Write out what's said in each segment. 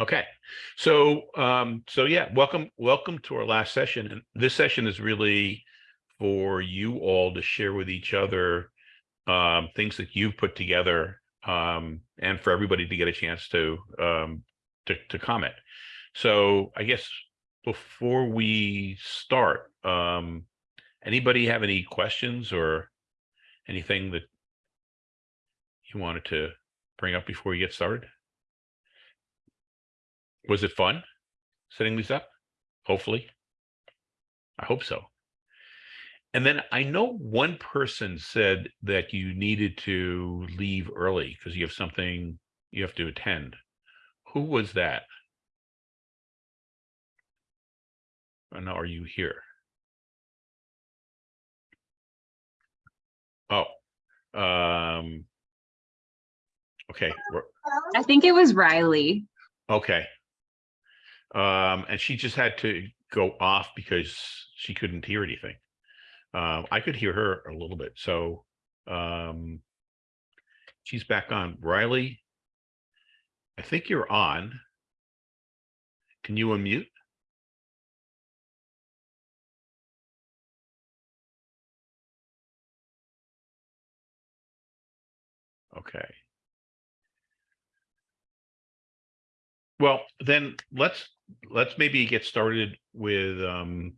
Okay, so, um, so yeah, welcome, welcome to our last session. And this session is really for you all to share with each other um, things that you've put together um, and for everybody to get a chance to, um, to, to comment. So I guess before we start, um, anybody have any questions or anything that you wanted to bring up before we get started? Was it fun setting these up? Hopefully. I hope so. And then I know one person said that you needed to leave early because you have something you have to attend. Who was that? And are you here? Oh, um, okay, I think it was Riley. okay. Um, and she just had to go off because she couldn't hear anything. Um, I could hear her a little bit, so, um, she's back on. Riley, I think you're on. Can you unmute? Okay. Well, then let's, let's maybe get started with, um,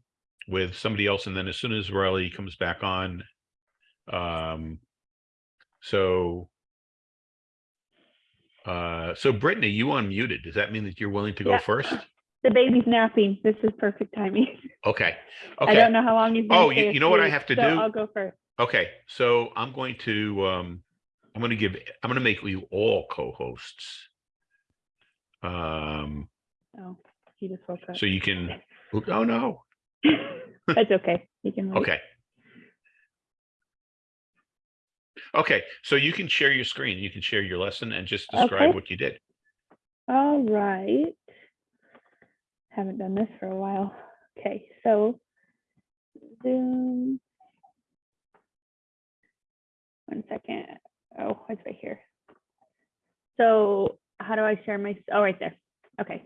with somebody else. And then as soon as Riley comes back on, um, so, uh, so Brittany, you unmuted. Does that mean that you're willing to go Yeah. first? The baby's napping. This is perfect timing. Okay, Okay. I don't know how long he's. gonna Oh, you- you know what I have to so do? I'll go first. okay. So I'm going to, um, I'm gonna give, I'm gonna make you all co-hosts. Um, Oh, he just woke up. so you can, oh no, That's okay. You can. wait. okay. Okay, so you can share your screen, you can share your lesson and just describe Okay. what you did. All right. Haven't done this for a while. Okay, so Zoom. One second. Oh, it's right here. So how do I share my, oh, right there. Okay.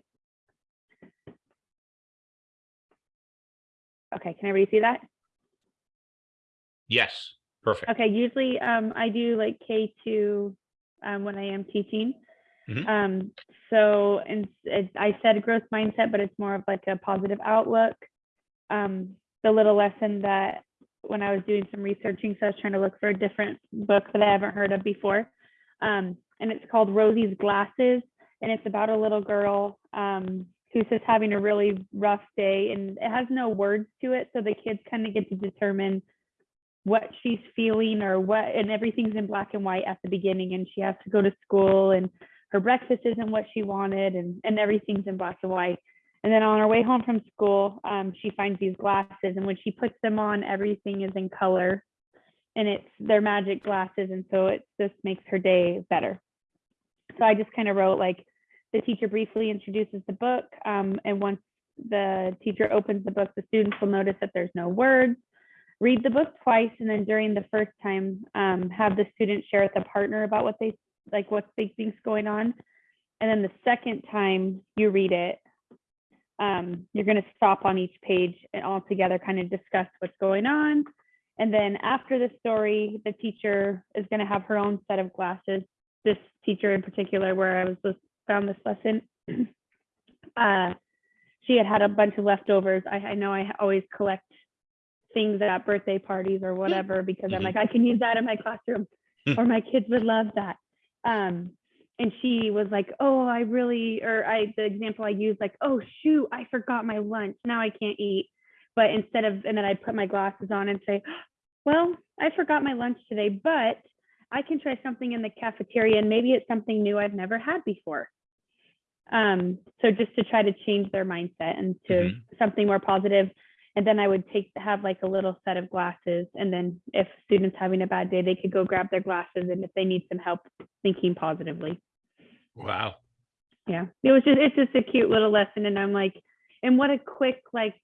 Okay, can everybody see that? Yes, perfect. Okay, usually um, I do like K two um, when I am teaching. Mhm. Um, so and it, I said growth mindset, but it's more of like a positive outlook. Um, the little lesson that when I was doing some researching, so I was trying to look for a different book that I haven't heard of before. Um, and it's called Rosie's Glasses, and it's about a little girl um, who's just having a really rough day, and it has no words to it, so the kids kind of get to determine what she's feeling or what and everything's in black and white at the beginning and she has to go to school and her breakfast isn't what she wanted and and everything's in black and white. And then on her way home from school um, she finds these glasses and when she puts them on everything is in color and it's their magic glasses and so it just makes her day better. So i just kind of wrote like the teacher briefly introduces the book um, and once the teacher opens the book the students will notice that there's no words. Read the book twice and then during the first time um, have the student share with a partner about what they like what they think's going on. And then the second time you read it um, you're going to stop on each page and all together kind of discuss what's going on. And then after the story the teacher is going to have her own set of glasses. This teacher in particular where i was found this lesson uh, she had had a bunch of leftovers I, I know i always collect things at birthday parties or whatever because I'm Mhm. like, I can use that in my classroom or my kids would love that. Um, and she was like, oh, I really, or I, the example I used, like, oh, shoot, I forgot my lunch. Now I can't eat. But instead of, and then I'd put my glasses on and say, well, I forgot my lunch today, but I can try something in the cafeteria and maybe it's something new I've never had before. Um, so just to try to change their mindset and to Mhm. something more positive. And then I would take have like a little set of glasses. And then if students having a bad day they could go grab their glasses. And if they need some help thinking positively. Wow. yeah. It was just it's just a cute little lesson. And I'm like and what a quick like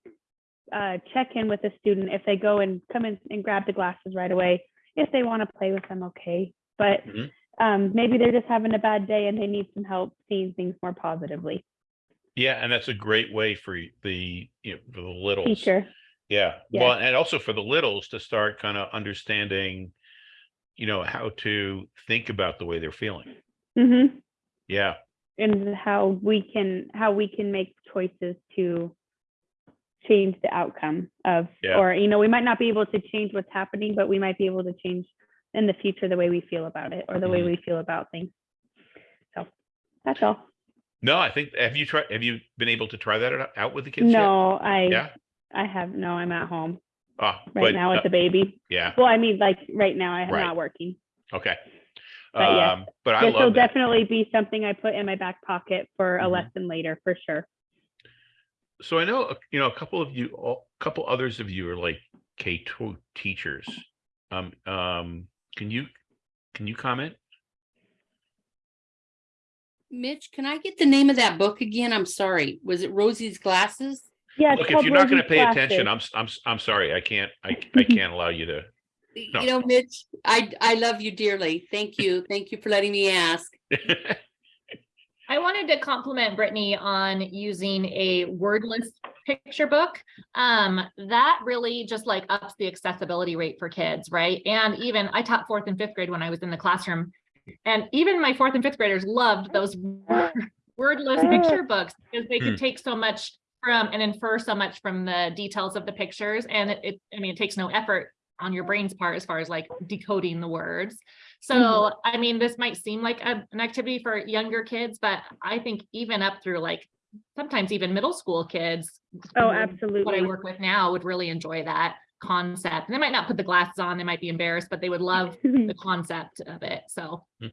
uh check in with a student. If they go and come in and grab the glasses right away if they want to play with them okay. But Mhm. Um maybe they're just having a bad day and they need some help seeing things more positively Yeah, and that's a great way for the, you know, for the littles. teacher. Yeah, Yeah. well, and also for the littles to start kind of understanding, you know, how to think about the way they're feeling. hmm Yeah, And how we can, how we can make choices to change the outcome of, Yeah. or, you know, we might not be able to change what's happening, but we might be able to change in the future the way we feel about it or the way Mhm. we feel about things. So that's all. no, I think, have you tried, have you been able to try that out- out with the kids yet? No, I, Yeah, I have, no, I'm at home ah, right but, now uh, with the baby. yeah, Well, I mean, like, right now, I'm Right. not working. okay. But yes, Um, but I This will that. definitely be something I put in my back pocket for a Mhm. lesson later, for sure. So I know, uh, you know, a couple of you, a couple others of you are like K two teachers. Um, um, can you, can you comment? Mitch, can I get the name of that book again? I'm sorry. Was it Rosie's Glasses? Yeah. Look, if you're not gonna Rosie's pay attention, I'm, s- I'm, s- I'm sorry, I can't, I, I can't allow you to. No. You know, Mitch, I, I love you dearly. Thank you. Thank you for letting me ask. I wanted to compliment Brittany on using a wordless picture book. Um, that really just like ups the accessibility rate for kids, right? And even I taught fourth and fifth grade when I was in the classroom. And even my fourth and fifth graders loved those wordless picture books because they Hmm. could take so much from and infer so much from the details of the pictures. And it, it I mean, it takes no effort on your brain's part as far as like decoding the words. So, I mean, this might seem like a- an activity for younger kids, but I think even up through like sometimes even middle school kids. Oh, absolutely. What I work with now would really enjoy that concept. They might not put the glasses on, they might be embarrassed, but they would love the concept of it. So. Hmm.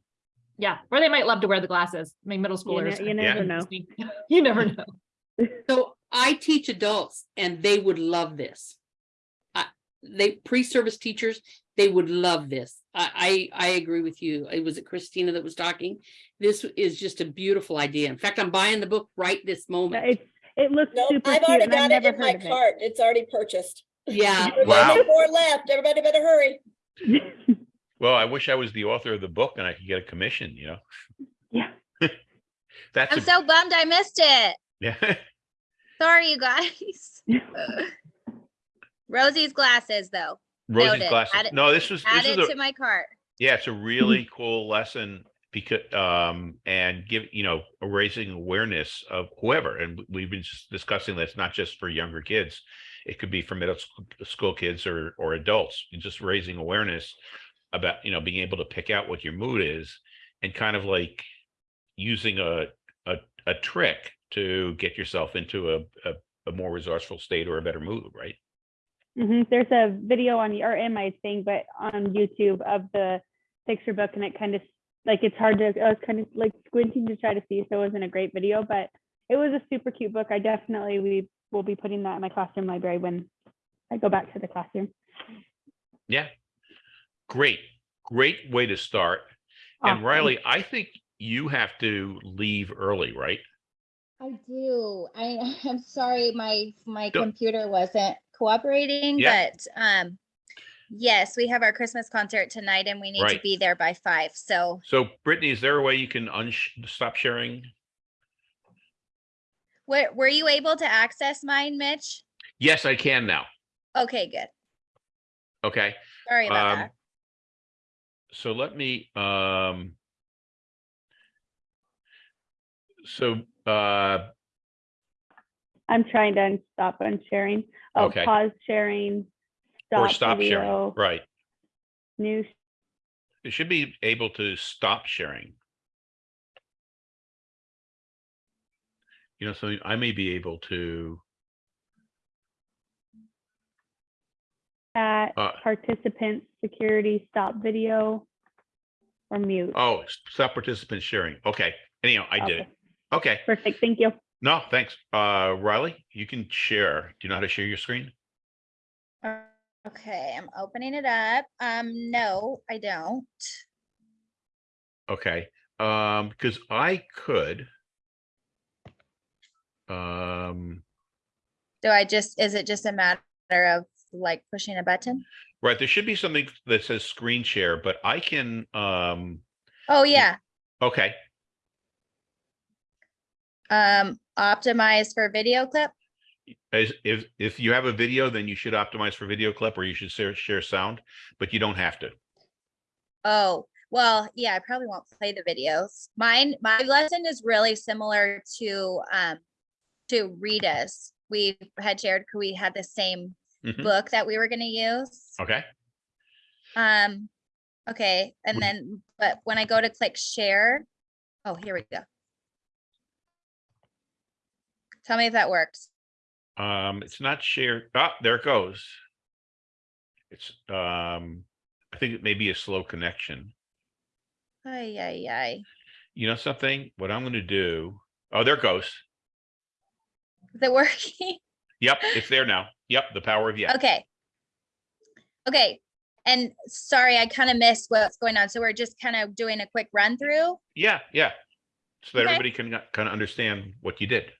Yeah, or they might love to wear the glasses. I mean, middle You ne- schoolers. you never know. You never know. So I teach adults and they would love this. I they, pre-service teachers, they would love this. I, I, I agree with you. It was it Christina that was talking. This is just a beautiful idea. In fact, I'm buying the book right this moment. It's, it looks Nope, super I've already and I've got it in my heard of cart. It's already purchased. Yeah, There's Wow. only Four left. Everybody better hurry. Well, I wish I was the author of the book and I could get a commission, you know? Yeah. That's, I'm a- so bummed I missed it. yeah, Sorry, you guys. Rosie's glasses, though. Rosie's Noted. glasses. Add it- No, this was, Add this it is to my cart. yeah, it's a really cool lesson because, um, and give, you know, raising awareness of whoever, and we've been s- discussing that's not just for younger kids. It could be for middle sc- school kids or, or adults, just raising awareness about, you know, being able to pick out what your mood is and kind of like using a, a, a trick to get yourself into a, a, a more resourceful state or a better mood, right? Mhm. There's a video on, or in my thing, but on YouTube of the picture book and it kind of, like, it's hard to, I was kind of like squinting to try to see, so it wasn't a great video, but it was a super cute book. I definitely, we will be putting that in my classroom library when I go back to the classroom. Yeah. Great, great way to start. And Riley, I think you have to leave early, right? I do. I I'm sorry my my Don't- computer wasn't cooperating, Yeah. but um yes, we have our Christmas concert tonight and we need to be there by five. So So Brittany, is there a way you can stop sharing? were were you able to access mine, Mitch? Yes, I can now. Okay, good. Okay. Sorry about Um, that. so let me, um, so, uh, I'm trying to stop unsharing. Oh, Okay. pause sharing. or stop sharing, video, right? New, It should be able to stop sharing. You know, so I may be able to, chat, uh, participants, security, stop video, or mute. oh, stop participant sharing. Okay. Anyhow, I did it. Okay. Perfect, thank you. No, thanks. Uh, Riley, you can share. Do you know how to share your screen? Okay, I'm opening it up. Um, no, I don't. Okay, um, because I could. Um, Do I just, is it just a matter of like pushing a button? right, there should be something that says screen share, but I can, um, Oh, yeah. okay, Um, optimize for video clip. As if, if you have a video, then you should optimize for video clip or you should share, share sound, but you don't have to. Oh, well, yeah, I probably won't play the videos. Mine, my lesson is really similar to, um, to Rita's. We had shared, we had the same Mhm. book that we were gonna use. Okay, Um, okay, and Would- then, but when I go to click share, oh, here we go. Tell me if that works. um, it's not shared. Ah, there it goes. It's, um, I think it may be a slow connection. Ay, ay, ay. You know something? What I'm gonna do, oh, there it goes. Is it working? Yep, it's there now. Yep, the power of yes. Okay. Okay, and sorry, I kind of missed what's going on. So we're just kind of doing a quick run through. Yeah, yeah. So that Okay. everybody can kind of understand what you did.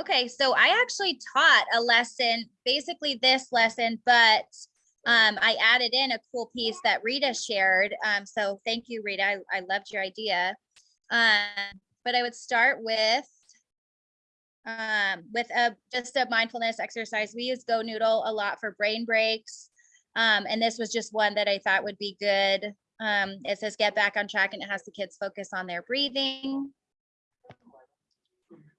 Okay, so I actually taught a lesson, basically this lesson, but um, I added in a cool piece that Rita shared. Um, so thank you, Rita. I, I loved your idea. Um, but I would start with um, with a just a mindfulness exercise. We use Go Noodle a lot for brain breaks. Um, and this was just one that I thought would be good. Um, it says get back on track and it has the kids focus on their breathing.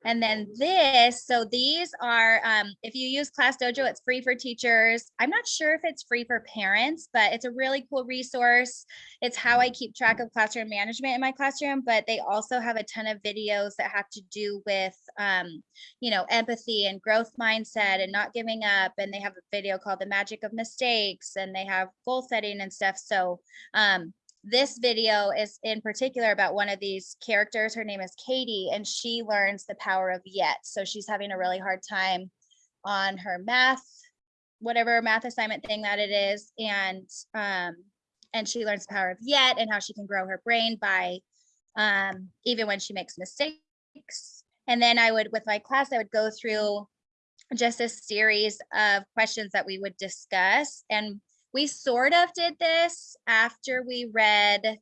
And then this, so these are, um, if you use Class Dojo, it's free for teachers. I'm not sure if it's free for parents, but it's a really cool resource. It's how I keep track of classroom management in my classroom, but they also have a ton of videos that have to do with, um, you know, empathy and growth mindset and not giving up. And they have a video called The Magic of Mistakes and they have goal setting and stuff. So, um, this video is in particular about one of these characters. Her name is Katie, and she learns the power of yet. So she's having a really hard time on her math, whatever math assignment thing that it is. And um, and she learns the power of yet and how she can grow her brain by um, even when she makes mistakes. And then I would, with my class, I would go through just a series of questions that we would discuss. And we sort of did this after we read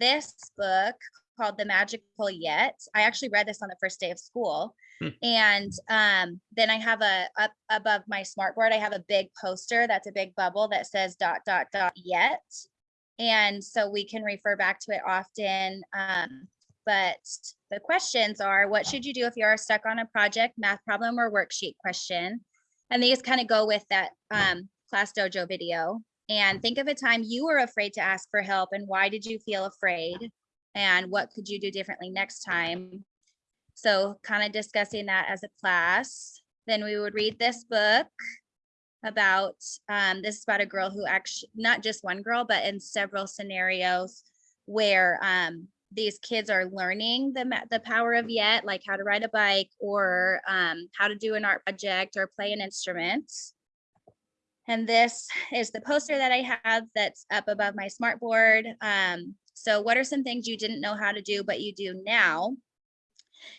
this book called The Magical Yet. I actually read this on the first day of school. Hmm. And um, then I have a up above my smartboard, I have a big poster that's a big bubble that says dot dot dot yet. And so we can refer back to it often. Um, but the questions are what should you do if you are stuck on a project, math problem, or worksheet question? And these kind of go with that um, class dojo video. And think of a time you were afraid to ask for help and why did you feel afraid? And what could you do differently next time? So kind of discussing that as a class. Then we would read this book about, um, this is about a girl who actually, not just one girl, but in several scenarios where um, these kids are learning the, the power of yet, like how to ride a bike or um, how to do an art project or play an instrument. And this is the poster that I have that's up above my smart board. Um, so what are some things you didn't know how to do, but you do now?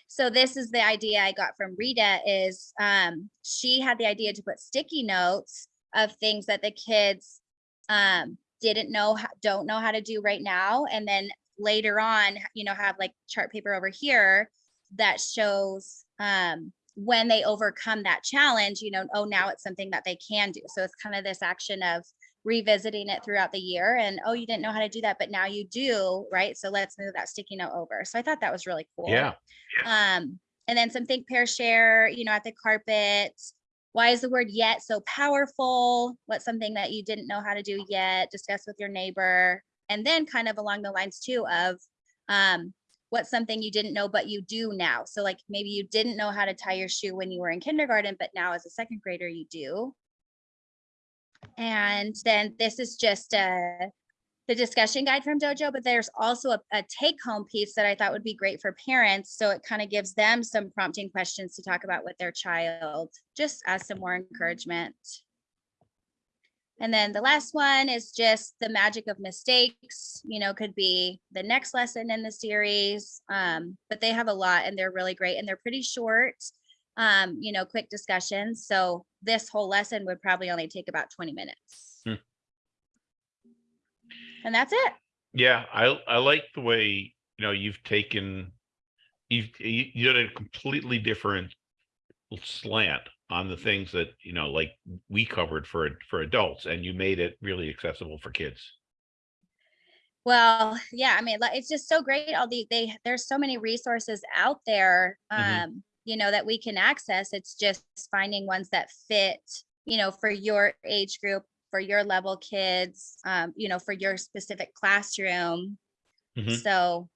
So this is the idea I got from Rita is um, she had the idea to put sticky notes of things that the kids um, didn't know, don't know how to do right now. And then later on, you know, have like chart paper over here that shows um, when they overcome that challenge, you know, oh, now it's something that they can do. So it's kind of this action of revisiting it throughout the year and, oh, you didn't know how to do that, but now you do, right? So let's move that sticky note over. So I thought that was really cool. Yeah, Um, and then some think, pair, share, you know, at the carpet. Why is the word yet so powerful? What's something that you didn't know how to do yet? Discuss with your neighbor. And then kind of along the lines too of um, what's something you didn't know, but you do now. So like maybe you didn't know how to tie your shoe when you were in kindergarten, but now as a second grader, you do. And then this is just a the discussion guide from Dojo, but there's also a, a take home piece that I thought would be great for parents. So it kind of gives them some prompting questions to talk about with their child, just as some more encouragement. And then the last one is just the magic of mistakes, you know, could be the next lesson in the series. Um, but they have a lot and they're really great and they're pretty short, um, you know, quick discussions. So this whole lesson would probably only take about 20 minutes. Hmm. And that's it. yeah, I, I like the way, you know, you've taken you you you did a completely different slant on the things that you know like we covered for for adults and you made it really accessible for kids Well, yeah, I mean, it's just so great. All the, they, there's so many resources out there, Mhm. um, you know, that we can access. It's just finding ones that fit, you know, for your age group, for your level kids, um, you know, for your specific classroom. Mhm. So,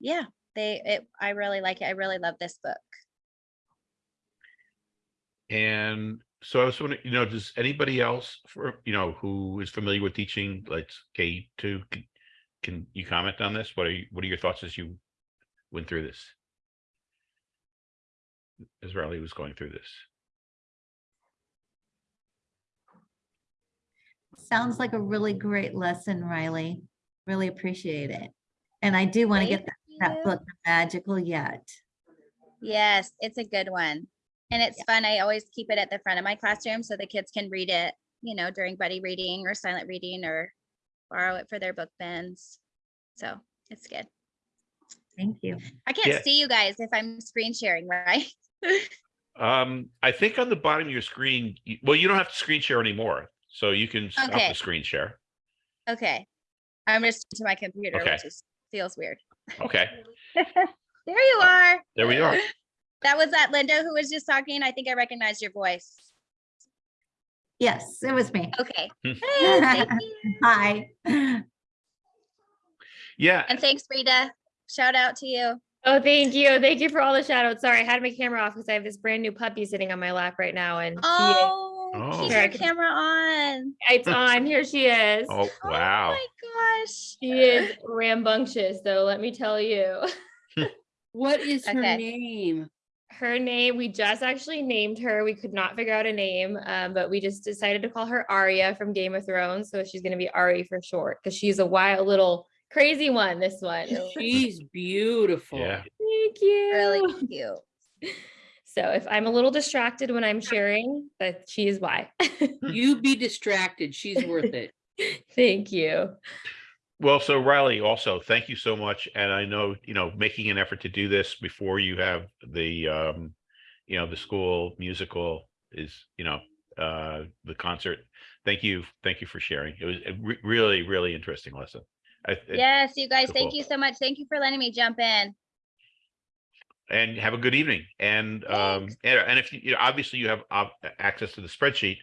yeah, they, it, I really like it. I really love this book. And so i was wondering you know does anybody else for you know who is familiar with teaching like k two can, can you comment on this what are you what are your thoughts as you went through this as riley was going through this Sounds like a really great lesson, Riley. Really appreciate it. And I do want to get that- that you. book, Magical Yet. Yes, it's a good one. And it's fun. I always keep it at the front of my classroom so the kids can read it, you know, during buddy reading or silent reading or borrow it for their book bins. So it's good. Thank you. I can't Yeah. see you guys if I'm screen sharing, right? um i think on the bottom of your screen well you don't have to screen share anymore so you can stop Okay. the screen share Okay. I'm just to my computer, Okay. which is feels weird. okay There you are. there we are That was that Linda who was just talking. I think I recognized your voice. Yes, it was me. Okay. Hey, thank you. Hi. yeah And thanks, Rita. Shout out to you. Oh, thank you. Thank you for all the shout outs. Sorry, I had my camera off because I have this brand new puppy sitting on my lap right now and she is- Oh, Oh. keep your camera on. it's on. Here she is. oh Oh wow my gosh. She is rambunctious though, let me tell you. What is her Okay. name? Her name, we just actually named her. We could not figure out a name, um, but we just decided to call her Arya from Game of Thrones. So she's gonna be Ari for short because she's a wild little crazy one, this one. She's beautiful. yeah Thank you. Really cute. So if I'm a little distracted when I'm sharing, that she is why. You be distracted. She's worth it. Thank you. Well, so Riley, also, thank you so much. And I know, you know, making an effort to do this before you have the, um, you know, the school musical is, you know, uh, the concert. Thank you. Thank you for sharing. It was a re- really, really interesting lesson. I, it- Yes, you guys, so thank cool. you so much. Thank you for letting me jump in. And have a good evening. And, um, and, and if you, you know, obviously you have uh, access to the spreadsheet.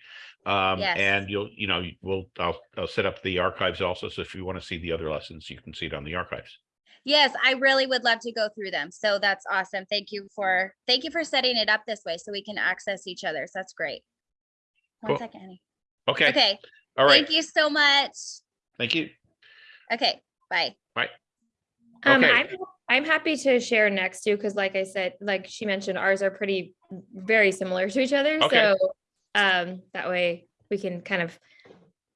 Um, Yes. and you'll, you know, we'll, I'll, I'll set up the archives also. So if you want to see the other lessons, you can see it on the archives. Yes, I really would love to go through them. So that's awesome. Thank you for, thank you for setting it up this way so we can access each other. So that's great. One Cool. second, honey. Okay. Okay, All right. thank you so much. Thank you. Okay, bye. Um, Okay. I'm, I'm happy to share next too, because like I said, like she mentioned, ours are pretty, very similar to each other. Okay. So, um, that way we can kind of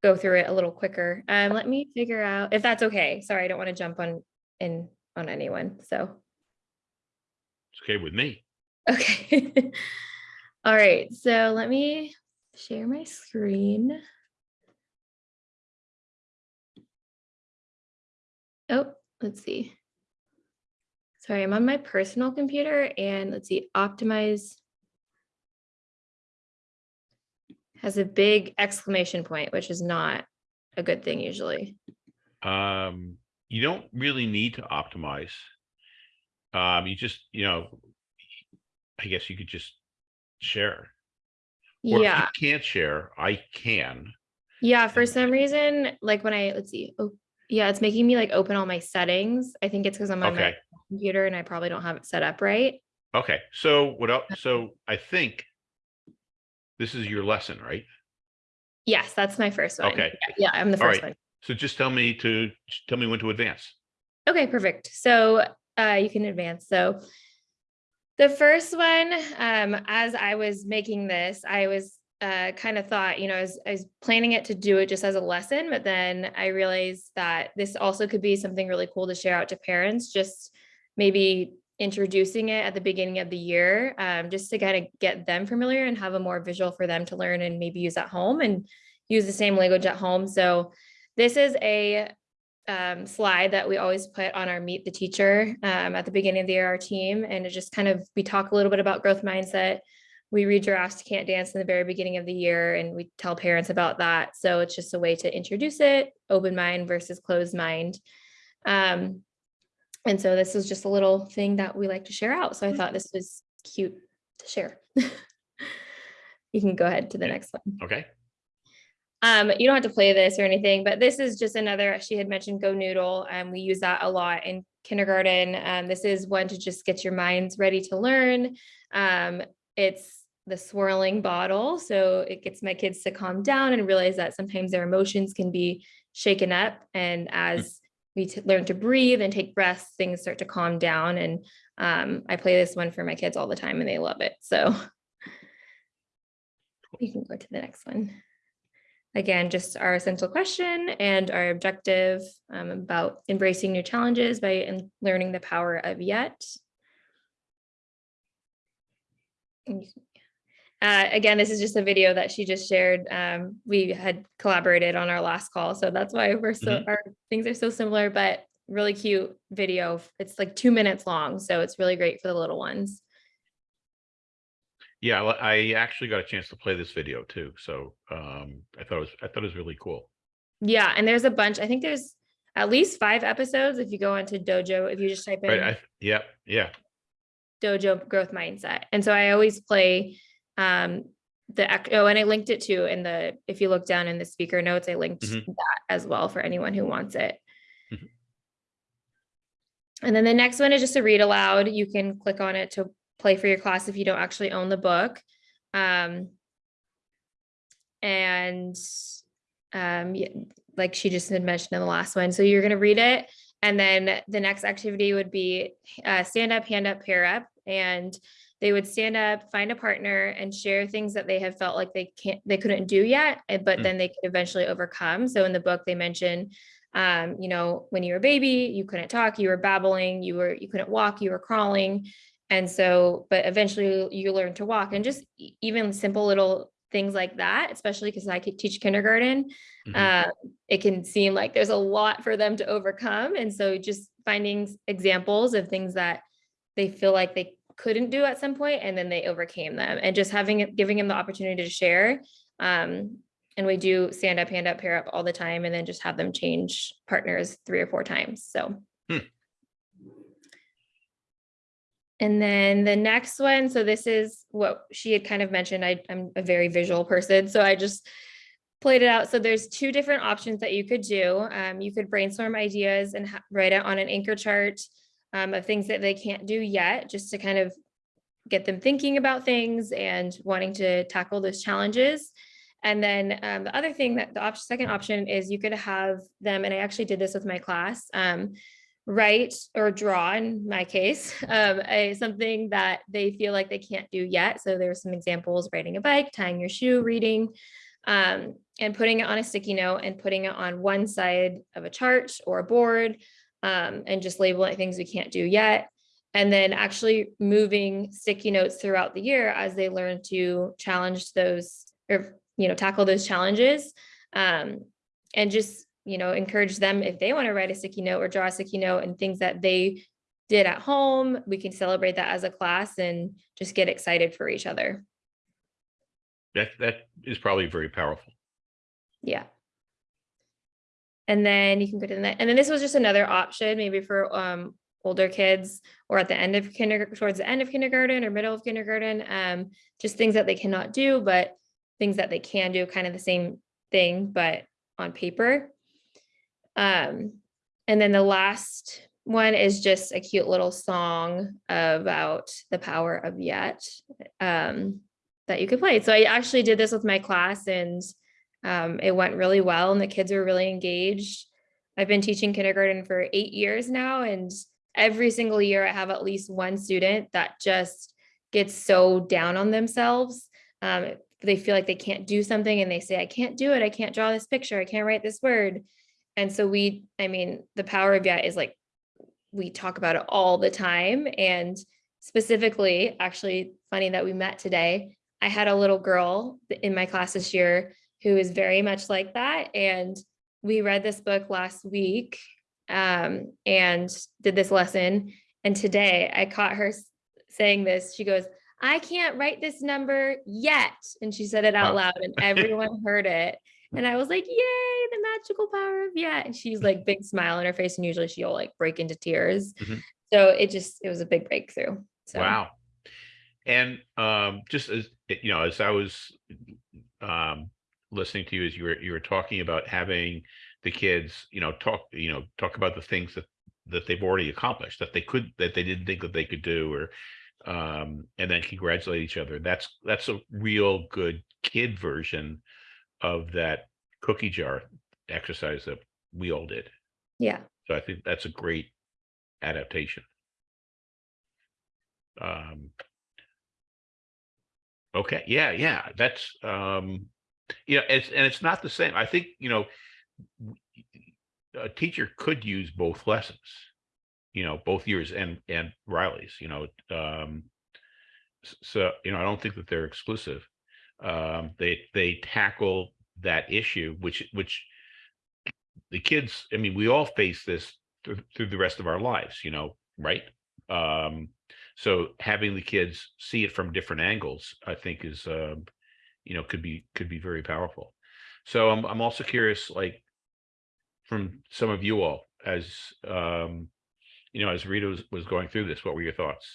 go through it a little quicker. Um, let me figure out if that's okay. Sorry, I don't want to jump on in on anyone. So, It's okay with me. okay. All right. So let me share my screen. Oh, let's see. Sorry, I'm on my personal computer and let's see, optimize has a big exclamation point, which is not a good thing usually. Um, you don't really need to optimize. Um, you just, you know, I guess you could just share. Or Yeah, if you can't share, I can. yeah, for some reason, like when I, let's see, oh, yeah, it's making me like open all my settings. I think it's because I'm on my computer and I probably don't have it set up right. Okay, so what else? So I think this is your lesson, right? Yes, that's my first one. Okay. Yeah, I'm the first right. one. So just tell me to, tell me when to advance. Okay, perfect. So uh, you can advance. So the first one, um, as I was making this, I was uh, kind of thought, you know, I was, I was planning it to do it just as a lesson, but then I realized that this also could be something really cool to share out to parents, just maybe introducing it at the beginning of the year, um, just to kind of get them familiar and have a more visual for them to learn and maybe use at home and use the same language at home. So this is a um, slide that we always put on our meet the teacher um, at the beginning of the year, our team, and it just kind of, we talk a little bit about growth mindset. We read giraffes can't dance in the very beginning of the year and we tell parents about that. So it's just a way to introduce it, open mind versus closed mind. Um, and so this is just a little thing that we like to share out. So I thought this was cute to share. You can go ahead to the next one. Okay, Um, you don't have to play this or anything, but this is just another, she had mentioned Go Noodle, and we use that a lot in kindergarten. Um, this is one to just get your minds ready to learn. Um, it's the swirling bottle, so it gets my kids to calm down and realize that sometimes their emotions can be shaken up. And as we learn to breathe and take breaths, things start to calm down. And um, I play this one for my kids all the time and they love it. So you can go to the next one. Again, just our essential question and our objective um, about embracing new challenges by in- learning the power of yet. And you can- Uh, again, this is just a video that she just shared. Um, we had collaborated on our last call, so that's why we're so, our things are so similar, but really cute video. It's like two minutes long, so it's really great for the little ones. yeah, well, I actually got a chance to play this video too, so um, I thought it was, I thought it was really cool. Yeah, and there's a bunch. I think there's at least five episodes if you go into Dojo, if you just type in Right, I, yeah, yeah, Dojo growth mindset. And so I always play um the oh, and I linked it too in the if you look down in the speaker notes, I linked Mhm. that as well for anyone who wants it. Mhm. And then the next one is just a read aloud. You can click on it to play for your class if you don't actually own the book. Um, and um, like she just had mentioned in the last one. So you're going to read it. And then the next activity would be uh, stand up, hand up, pair up. And they would stand up, find a partner and share things that they have felt like they can't, they couldn't do yet, eh, but Mm. then they could eventually overcome. So in the book, they mention, um, you know, when you were a baby, you couldn't talk, you were babbling, you were, you couldn't walk, you were crawling. And so, but eventually you learn to walk and just even simple little things like that, especially because I could teach kindergarten. Mhm. Uh, it can seem like there's a lot for them to overcome. And so just finding examples of things that they feel like they couldn't do at some point and then they overcame them and just having giving them the opportunity to share. Um, and we do stand up, hand up, pair up all the time and then just have them change partners three or four times. So. Hmm. And then the next one, so this is what she had kind of mentioned. I, I'm a very visual person, so I just played it out. So there's two different options that you could do. Um, you could brainstorm ideas and write it on an anchor chart um, of things that they can't do yet, just to kind of get them thinking about things and wanting to tackle those challenges. And then um, the other thing that the op- second option is you could have them, and I actually did this with my class, um, write or draw in my case, um, a, something that they feel like they can't do yet. So there's some examples, riding a bike, tying your shoe, reading, um, and putting it on a sticky note and putting it on one side of a chart or a board um, and just labeling things we can't do yet. And then actually moving sticky notes throughout the year as they learn to challenge those or, you know, tackle those challenges. Um, and just, you know, encourage them if they want to write a sticky note or draw a sticky note and things that they did at home, we can celebrate that as a class and just get excited for each other. that, that is probably very powerful. Yeah. And then you can go to the next, and then this was just another option, maybe for um older kids or at the end of kindergarten, towards the end of kindergarten or middle of kindergarten. Um, just things that they cannot do, but things that they can do, kind of the same thing, but on paper. Um, and then the last one is just a cute little song about the power of yet um, that you could play. So I actually did this with my class and um, it went really well and the kids were really engaged. I've been teaching kindergarten for eight years now, and every single year I have at least one student that just gets so down on themselves. Um, they feel like they can't do something and they say, I can't do it. I can't draw this picture. I can't write this word. And so we, I mean, the power of yet is like, we talk about it all the time. And specifically, actually, funny that we met today. I had a little girl in my class this year who is very much like that. And we read this book last week um, and did this lesson. And today I caught her saying this. She goes, I can't write this number yet. And she said it out loud and everyone heard it. And I was like, yay, the magical power of yet. And she's like big smile on her face. And usually she'll like break into tears. Mhm. So it just, it was a big breakthrough. So Wow. And um, just as you know, as I was um, listening to you, as you were you were talking about having the kids, you know, talk, you know, talk about the things that that they've already accomplished, that they could, that they didn't think that they could do, or um, and then congratulate each other. That's that's a real good kid version of that cookie jar exercise that we all did. yeah. So I think that's a great adaptation. Um. Okay, yeah, yeah, that's, um, yeah, it's, and it's not the same. I think, you know, a teacher could use both lessons, you know, both yours and, and Riley's, you know, um, so, you know, I don't think that they're exclusive. Um, they, they tackle that issue, which, which the kids, I mean, we all face this through, through the rest of our lives, you know, right? Um, so having the kids see it from different angles, I think is, um, you know, could be, could be very powerful. So I'm, I'm also curious, like, from some of you all, as, um, you know, as Rita was, was going through this, what were your thoughts?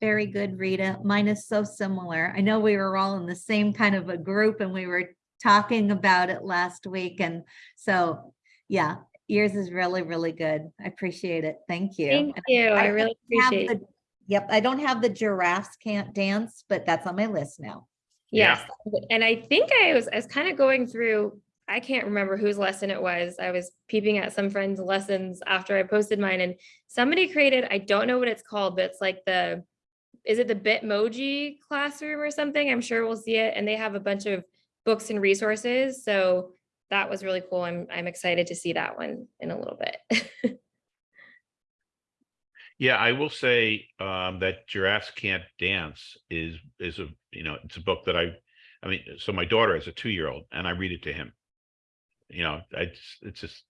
Very good, Rita. Mine is so similar. I know we were all in the same kind of a group and we were talking about it last week. And so, yeah, yours is really, really good. I appreciate it. Thank you. Thank And you. I don't really have appreciate the- Yep, I don't have the giraffes can't dance, but that's on my list now. Yeah. Yes, and I think I was, I was kind of going through, I can't remember whose lesson it was. I was peeping at some friends' lessons after I posted mine and somebody created, I don't know what it's called, but it's like the, is it the Bitmoji classroom or something? I'm sure we'll see it. And they have a bunch of books and resources. So that was really cool. I'm, I'm excited to see that one in a little bit. Yeah, I will say um, that giraffes can't dance is is a you know it's a book that I I mean so my daughter is a two year old and I read it to him. You know, I just, it's just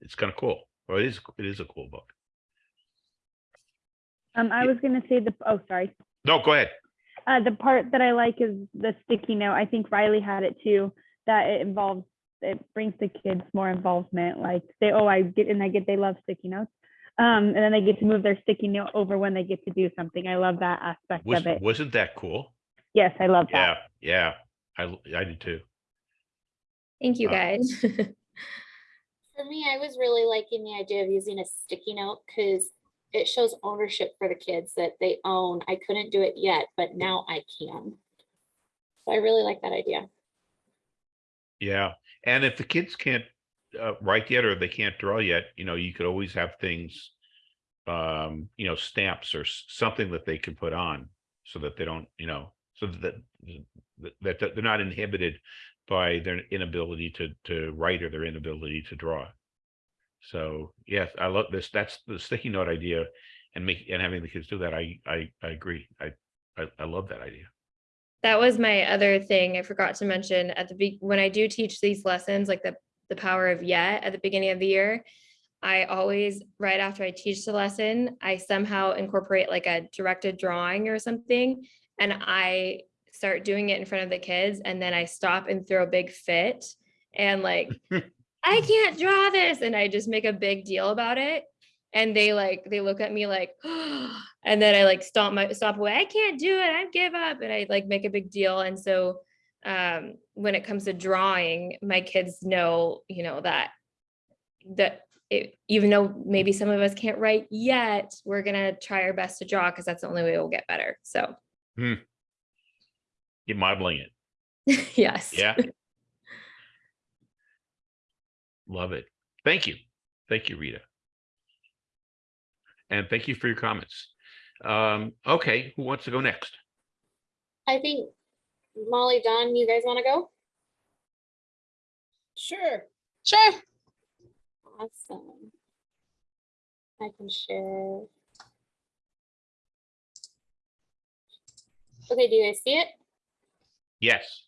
it's kind of cool. Well, it is it is a cool book. Um, I Yeah. was gonna say the, oh, sorry. No, go ahead. Uh, the part that I like is the sticky note. I think Riley had it too, that it involves, it brings the kids more involvement, like they, oh, I get, and I get, they love sticky notes. Um, and then they get to move their sticky note over when they get to do something. I love that aspect Was of it. wasn't that cool? Yes, I love that. Yeah, yeah, I I did too. Thank you, Uh, guys. For me, I was really liking the idea of using a sticky note because it shows ownership for the kids that they own. I couldn't do it yet, but now I can. So I really like that idea. Yeah, and if the kids can't uh, write yet or they can't draw yet, you know, you could always have things, um, you know, stamps or something that they can put on so that they don't, you know, so that that, they're not inhibited by their inability to to write or their inability to draw. So yes, I love this. That's the sticky note idea, and make and having the kids do that. I I I agree. I I, I love that idea. That was my other thing I forgot to mention at the be when I do teach these lessons, like the the power of yet at the beginning of the year. I always, right after I teach the lesson, I somehow incorporate like a directed drawing or something. And I start doing it in front of the kids and then I stop and throw a big fit and like, I can't draw this. And I just make a big deal about it. And they like, they look at me like, and then I like stomp my stop away. I can't do it. I give up. And I like make a big deal. And so um, when it comes to drawing, my kids know, you know, that that it, even though maybe some of us can't write yet, we're gonna try our best to draw because that's the only way we'll get better. So You're modeling it. yes. Yeah. Love it. Thank you. Thank you, Rita. And thank you for your comments. Um, okay, who wants to go next? I think Molly, Don, you guys want to go? Sure. Sure. Awesome. I can share. Okay, do you guys see it? Yes.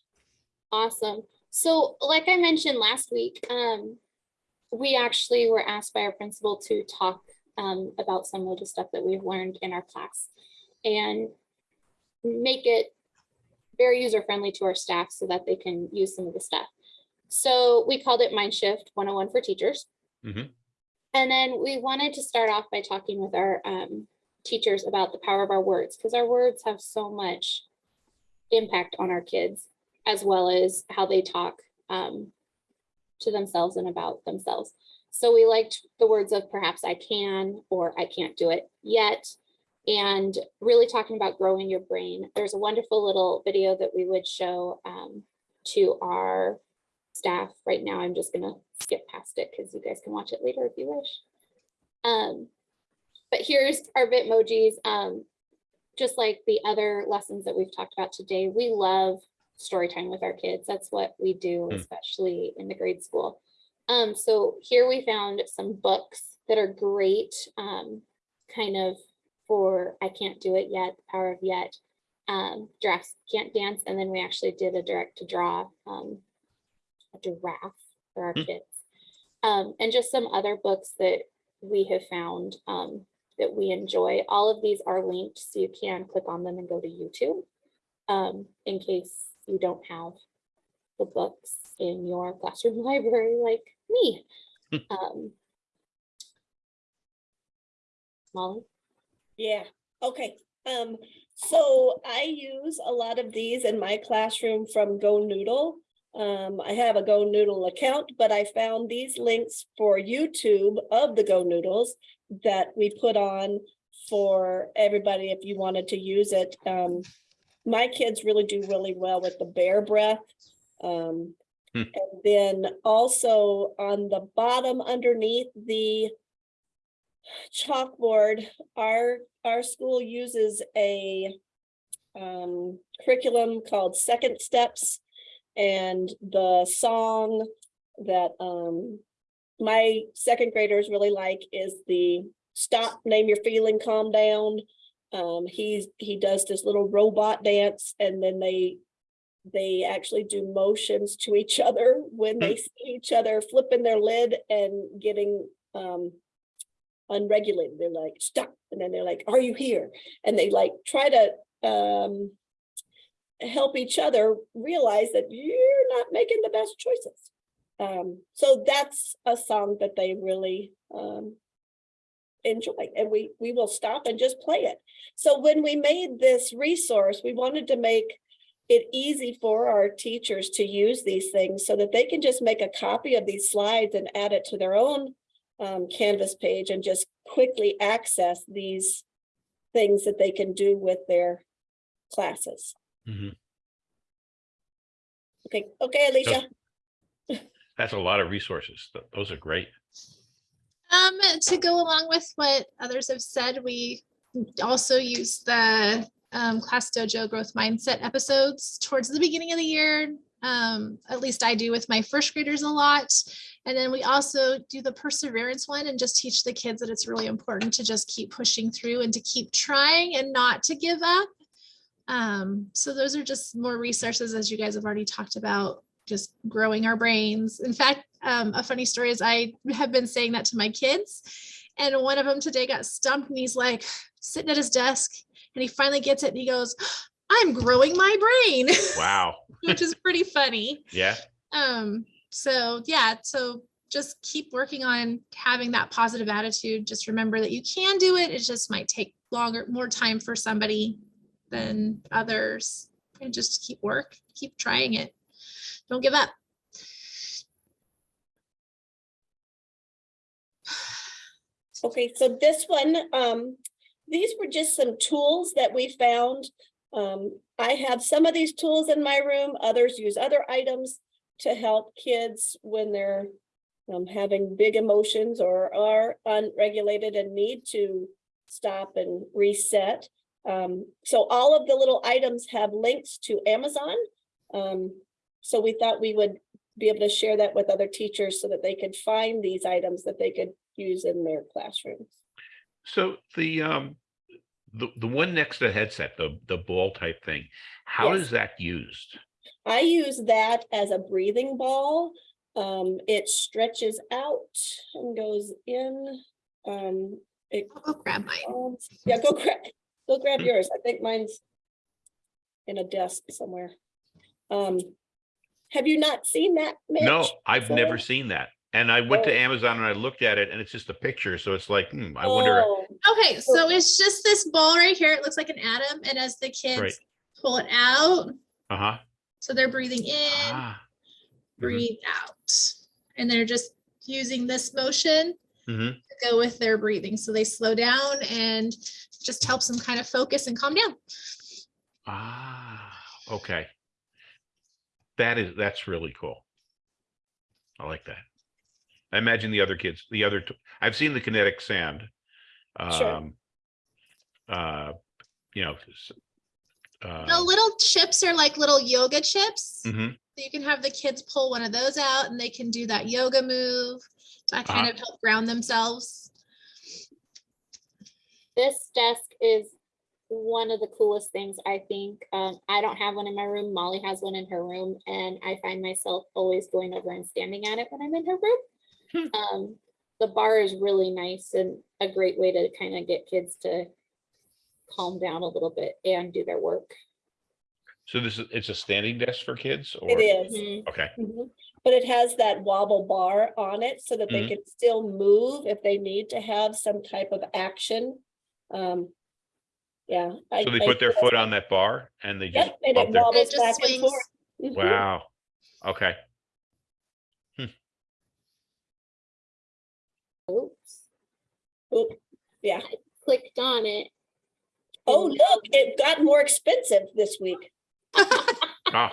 Awesome. So like I mentioned last week, um, we actually were asked by our principal to talk um, about some of the stuff that we've learned in our class and make it very user friendly to our staff so that they can use some of the stuff. So we called it Mindshift 101 for teachers. Mhm. And then we wanted to start off by talking with our um, teachers about the power of our words because our words have so much impact on our kids as well as how they talk um, to themselves and about themselves. So we liked the words of perhaps I can or I can't do it yet. And really talking about growing your brain. There's a wonderful little video that we would show um, to our staff. Right now, I'm just gonna skip past it because you guys can watch it later if you wish. Um, but here's our Bitmojis. Um, just like the other lessons that we've talked about today, we love story time with our kids. That's what we do, Hmm. especially in the grade school. Um, so here we found some books that are great, um, kind of for I can't do it yet, the power of yet. Um, giraffes can't dance, and then we actually did a direct to draw, um, a giraffe for our Hmm. kids. Um, and just some other books that we have found um, that we enjoy. All of these are linked, so you can click on them and go to YouTube um, in case you don't have the books in your classroom library like me. um, Molly? Yeah, okay. Um, so I use a lot of these in my classroom from GoNoodle. Um, I have a GoNoodle account, but I found these links for YouTube of the GoNoodles that we put on for everybody if you wanted to use it. Um, my kids really do really well with the bear breath. Um, Hmm. And then also on the bottom underneath the chalkboard, our, our school uses a um, curriculum called Second Steps. And the song that um, my second graders really like is the Stop, Name Your Feeling, Calm Down. Um, he's, he does this little robot dance and then they they actually do motions to each other when they see each other flipping their lid and getting um unregulated. They're like, stop. And then they're like, are you here? And they like try to um help each other realize that you're not making the best choices. Um, so that's a song that they really um enjoy and we we will stop and just play it. So when we made this resource, we wanted to make it easy for our teachers to use these things so that they can just make a copy of these slides and add it to their own um, Canvas page and just quickly access these things that they can do with their classes. Mhm. Okay, okay, Alicia. That's a lot of resources. Those are great. Um, to go along with what others have said, we also use the um, ClassDojo Growth Mindset episodes towards the beginning of the year. Um, at least I do with my first graders a lot. And then we also do the perseverance one and just teach the kids that it's really important to just keep pushing through and to keep trying and not to give up. Um, so those are just more resources as you guys have already talked about, just growing our brains. In fact, um, a funny story is I have been saying that to my kids and one of them today got stumped and he's like sitting at his desk and he finally gets it and he goes, I'm growing my brain, Wow. which is pretty funny. Yeah. Um, so yeah, so just keep working on having that positive attitude. Just remember that you can do it. It just might take longer, more time for somebody than others. And just keep work, keep trying it. Don't give up. Okay, so this one, um, these were just some tools that we found. Um, I have some of these tools in my room, others use other items to help kids when they're um, having big emotions or are unregulated and need to stop and reset. Um, so all of the little items have links to Amazon. Um, so we thought we would be able to share that with other teachers so that they could find these items that they could use in their classrooms. So the, um, the, the one next to the headset, the, the ball type thing, how Yes. is that used? I use that as a breathing ball. Um, it stretches out and goes in. Um, it, I'll go grab mine. um, yeah, go grab, go grab yours. I think mine's in a desk somewhere. Um, have you not seen that? Mitch? No, I've never seen that. And I went to Oh. Amazon and I looked at it and it's just a picture. So it's like, hmm, I wonder. Oh, Okay, so it's just this ball right here. It looks like an atom. And as the Right. kids pull it out, Uh-huh. so they're breathing in, Ah. Mhm. breathe out. And they're just using this motion Mhm. to go with their breathing. So they slow down and just helps them kind of focus and calm down. Ah, okay. That is, that's really cool. I like that. I imagine the other kids, the other, I've seen the kinetic sand. Sure. Um, uh, you know. s- The Uh, little chips are like little yoga chips. mhm. So you can have the kids pull one of those out and they can do that yoga move to kind Uh-huh. of help ground themselves. This desk is one of the coolest things, I think. Um, I don't have one in my room. Molly has one in her room, and I find myself always going over and standing at it when I'm in her room. Um, the bar is really nice and a great way to kind of get kids to calm down a little bit and do their work. So this is, it's a standing desk for kids or? It is. Mhm. Okay, Mhm. But it has that wobble bar on it so that they Mhm. can still move if they need to have some type of action. Um, yeah. I- so they I put their feel foot on that bar and they just Yep, and it bump It wobbles just back and swings. forth. Mhm. wow, okay. Oops, Oop, Yeah. clicked on it. Oh, look, it got more expensive this week. Ah,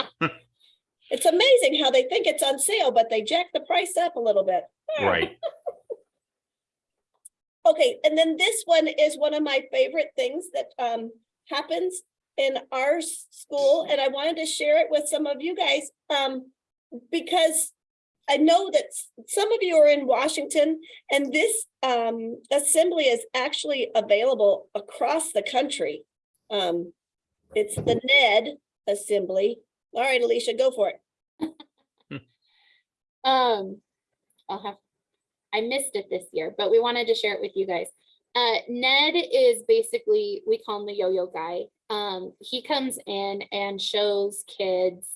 It's amazing how they think it's on sale, but they jack the price up a little bit. right, Okay, and then this one is one of my favorite things that um happens in our school, and I wanted to share it with some of you guys. Um, because I know that some of you are in Washington, and this um assembly is actually available across the country. Um, it's the NED assembly. All right, Alicia, go for it. Um, I'll have, I missed it this year, but we wanted to share it with you guys. Uh, Ned is basically, we call him the yo-yo guy. Um, he comes in and shows kids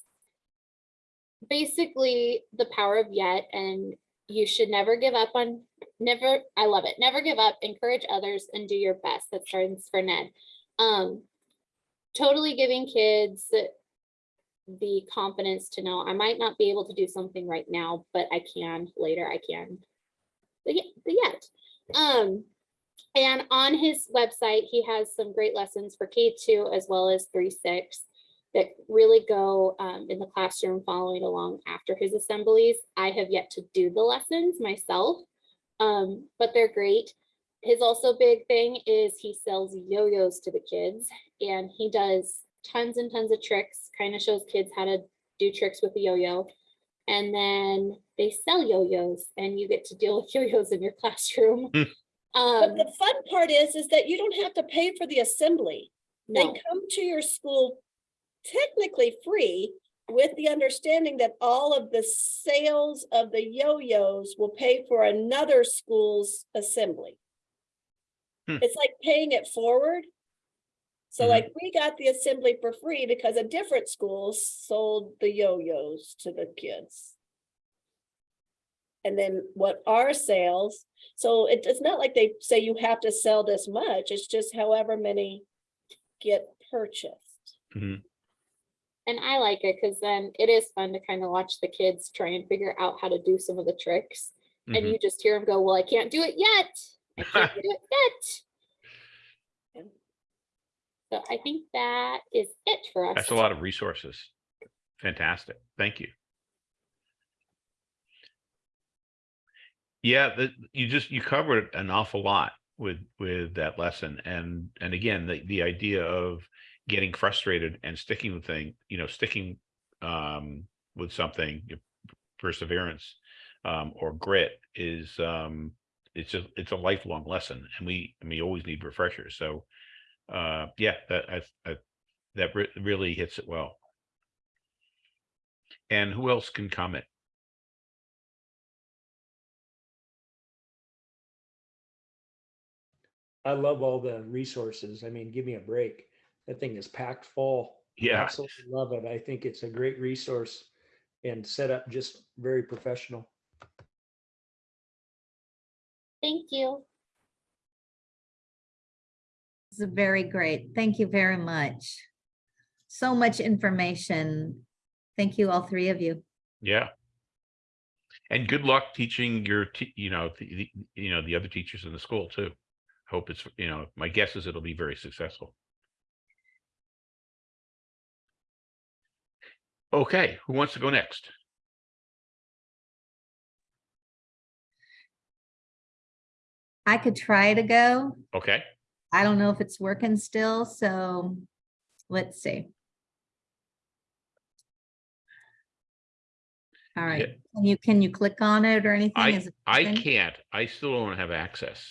basically the power of yet and you should never give up on, never, I love it. Never give up, encourage others and do your best. That starts for Ned. Um, totally giving kids the confidence to know I might not be able to do something right now, but I can later. I can. The yet, the yet. Um, and on his website, he has some great lessons for K two as well as three six that really go um, in the classroom following along after his assemblies. I have yet to do the lessons myself, um, but they're great. His also big thing is he sells yo-yos to the kids and he does tons and tons of tricks, kind of shows kids how to do tricks with the yo-yo. And then they sell yo-yos and you get to deal with yo-yos in your classroom. Hmm. But Um, the fun part is, is that you don't have to pay for the assembly. They come to your school technically free with the understanding that all of the sales of the yo-yos will pay for another school's assembly. Hmm. It's like paying it forward. So Mhm. like we got the assembly for free because a different school sold the yo-yos to the kids. And then what our sales, so it- it's not like they say you have to sell this much, it's just however many get purchased. mhm. And I like it because then it is fun to kind of watch the kids try and figure out how to do some of the tricks. And Mhm. you just hear them go, well, I can't do it yet. I can't do it yet. So I think that is it for us. That's a lot of resources. Fantastic. Thank you. Yeah, that you just, you covered an awful lot with, with that lesson. And, and again, the, the idea of getting frustrated and sticking with thing, you know, sticking um, with something, perseverance um, or grit is, um, it's a, it's a lifelong lesson and we, and we always need refreshers. So uh, yeah, that, I, I, that re- really hits it well. And who else can comment? I love all the resources. I mean, give me a break. That thing is packed full. Yeah. Absolutely love it. I think it's a great resource and set up just very professional. Thank you. This is very great. Thank you very much. So much information. Thank you, all three of you. Yeah. And good luck teaching your, you know, the, the- you know, the other teachers in the school too. Hope it's, you know, my guess is it'll be very successful. Okay, who wants to go next? I could try to go. Okay, I don't know if it's working still, so let's see. All right, can you, can you click on it or anything? I, I can't, I still don't have access.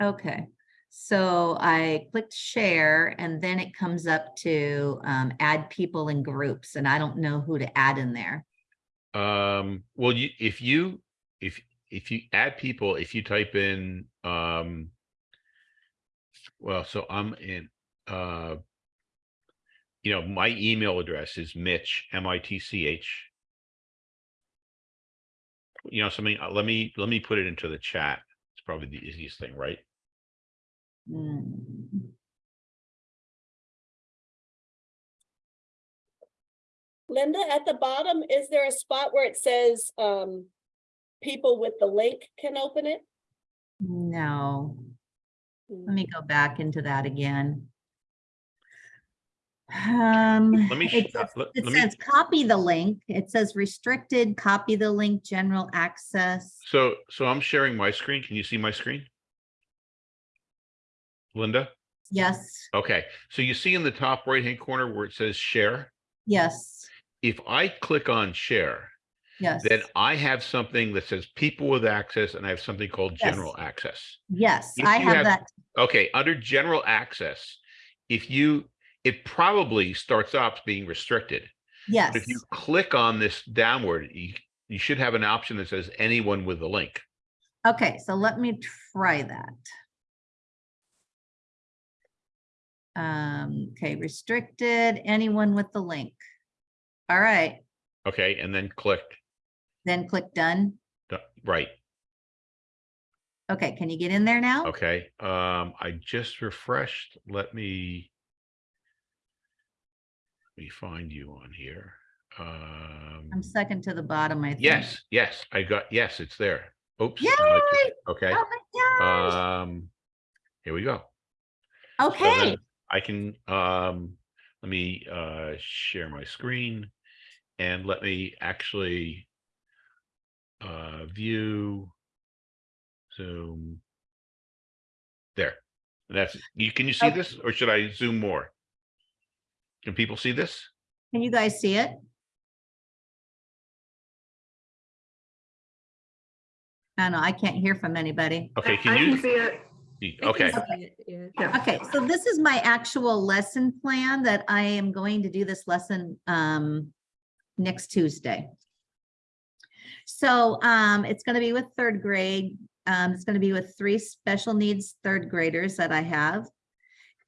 Okay, so I clicked share and then it comes up to um, add people in groups and I don't know who to add in there. Um, well, you, if you, if, if you add people, if you type in, um. Well, so I'm in, uh. You know, my email address is Mitch, M I T C H. You know, something, uh, let me, let me put it into the chat. It's probably the easiest thing, right? Hmm. Linda, at the bottom, is there a spot where it says, um, people with the link can open it? No, let me go back into that again. Um, Let me it sh- uh, let- it let me- says copy the link. It says restricted, copy the link, general access. So, so I'm sharing my screen. Can you see my screen? Linda? Yes, Okay, so you see in the top right-hand corner where it says share? yes, If I click on share, yes, then I have something that says people with access and I have something called Yes. general access. yes, if I you have have- that. Okay, under general access, if you, it probably starts off being restricted. Yes, But if you click on this downward, you, you should have an option that says anyone with a link. okay, so let me try that. Um, okay, restricted, anyone with the link. All right, Okay, and then click, then click done. the- right, Okay, can you get in there now? okay. Um, I just refreshed, let me. Let me find you on here. Um. I'm second to the bottom, I think. Yes, yes, I got, yes, it's there. Oops. It's- Okay, Oh my gosh, um, here we go. So then okay, I can, um, let me, uh, share my screen and let me actually, uh, view, zoom. There, that's, you, can you see Okay. this or should I zoom more? Can people see this? can you guys see it? I don't know, I can't hear from anybody. Okay, can you? see it. See- Okay, Okay, so this is my actual lesson plan that I am going to do this lesson um next Tuesday. So um it's gonna be with third grade. Um, it's gonna be with three special needs third graders that I have.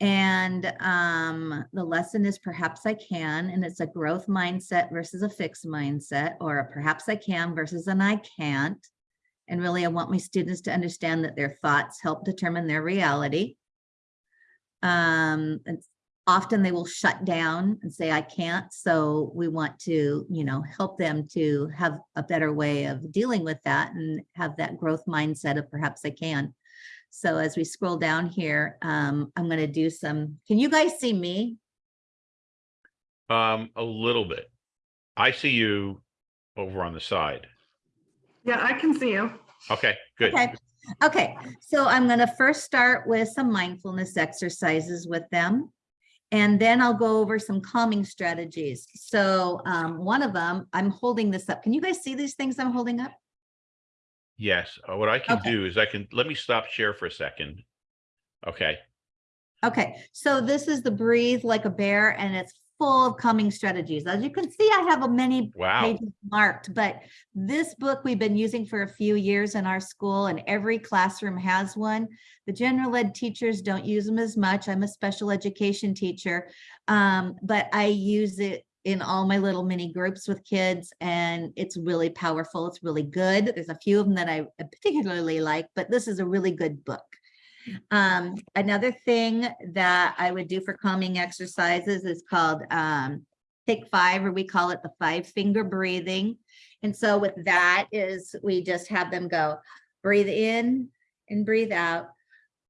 And um the lesson is perhaps I can, and it's a growth mindset versus a fixed mindset, or a perhaps I can versus an I can't. And really, I want my students to understand that their thoughts help determine their reality. Um, and often they will shut down and say, I can't. So we want to, you know, help them to have a better way of dealing with that and have that growth mindset of perhaps I can. So as we scroll down here, um, I'm going to do some, can you guys see me? um, a little bit. I see you over on the side. Yeah, I can see you. Okay, good. Okay, okay, so I'm gonna first start with some mindfulness exercises with them. And then I'll go over some calming strategies. So um, one of them, I'm holding this up. Can you guys see these things I'm holding up? Yes, uh, what I can Okay. do is I can, let me stop share for a second. Okay, Okay, so this is the breathe like a bear and it's full of coming strategies. As you can see, I have a many Wow. pages marked, but this book we've been using for a few years in our school and every classroom has one. The general ed teachers don't use them as much. I'm a special education teacher, um, but I use it in all my little mini groups with kids and it's really powerful. It's really good. There's a few of them that I particularly like, but this is a really good book. Um, another thing that I would do for calming exercises is called um, take five, or we call it the five finger breathing. And so with that is we just have them go breathe in and breathe out,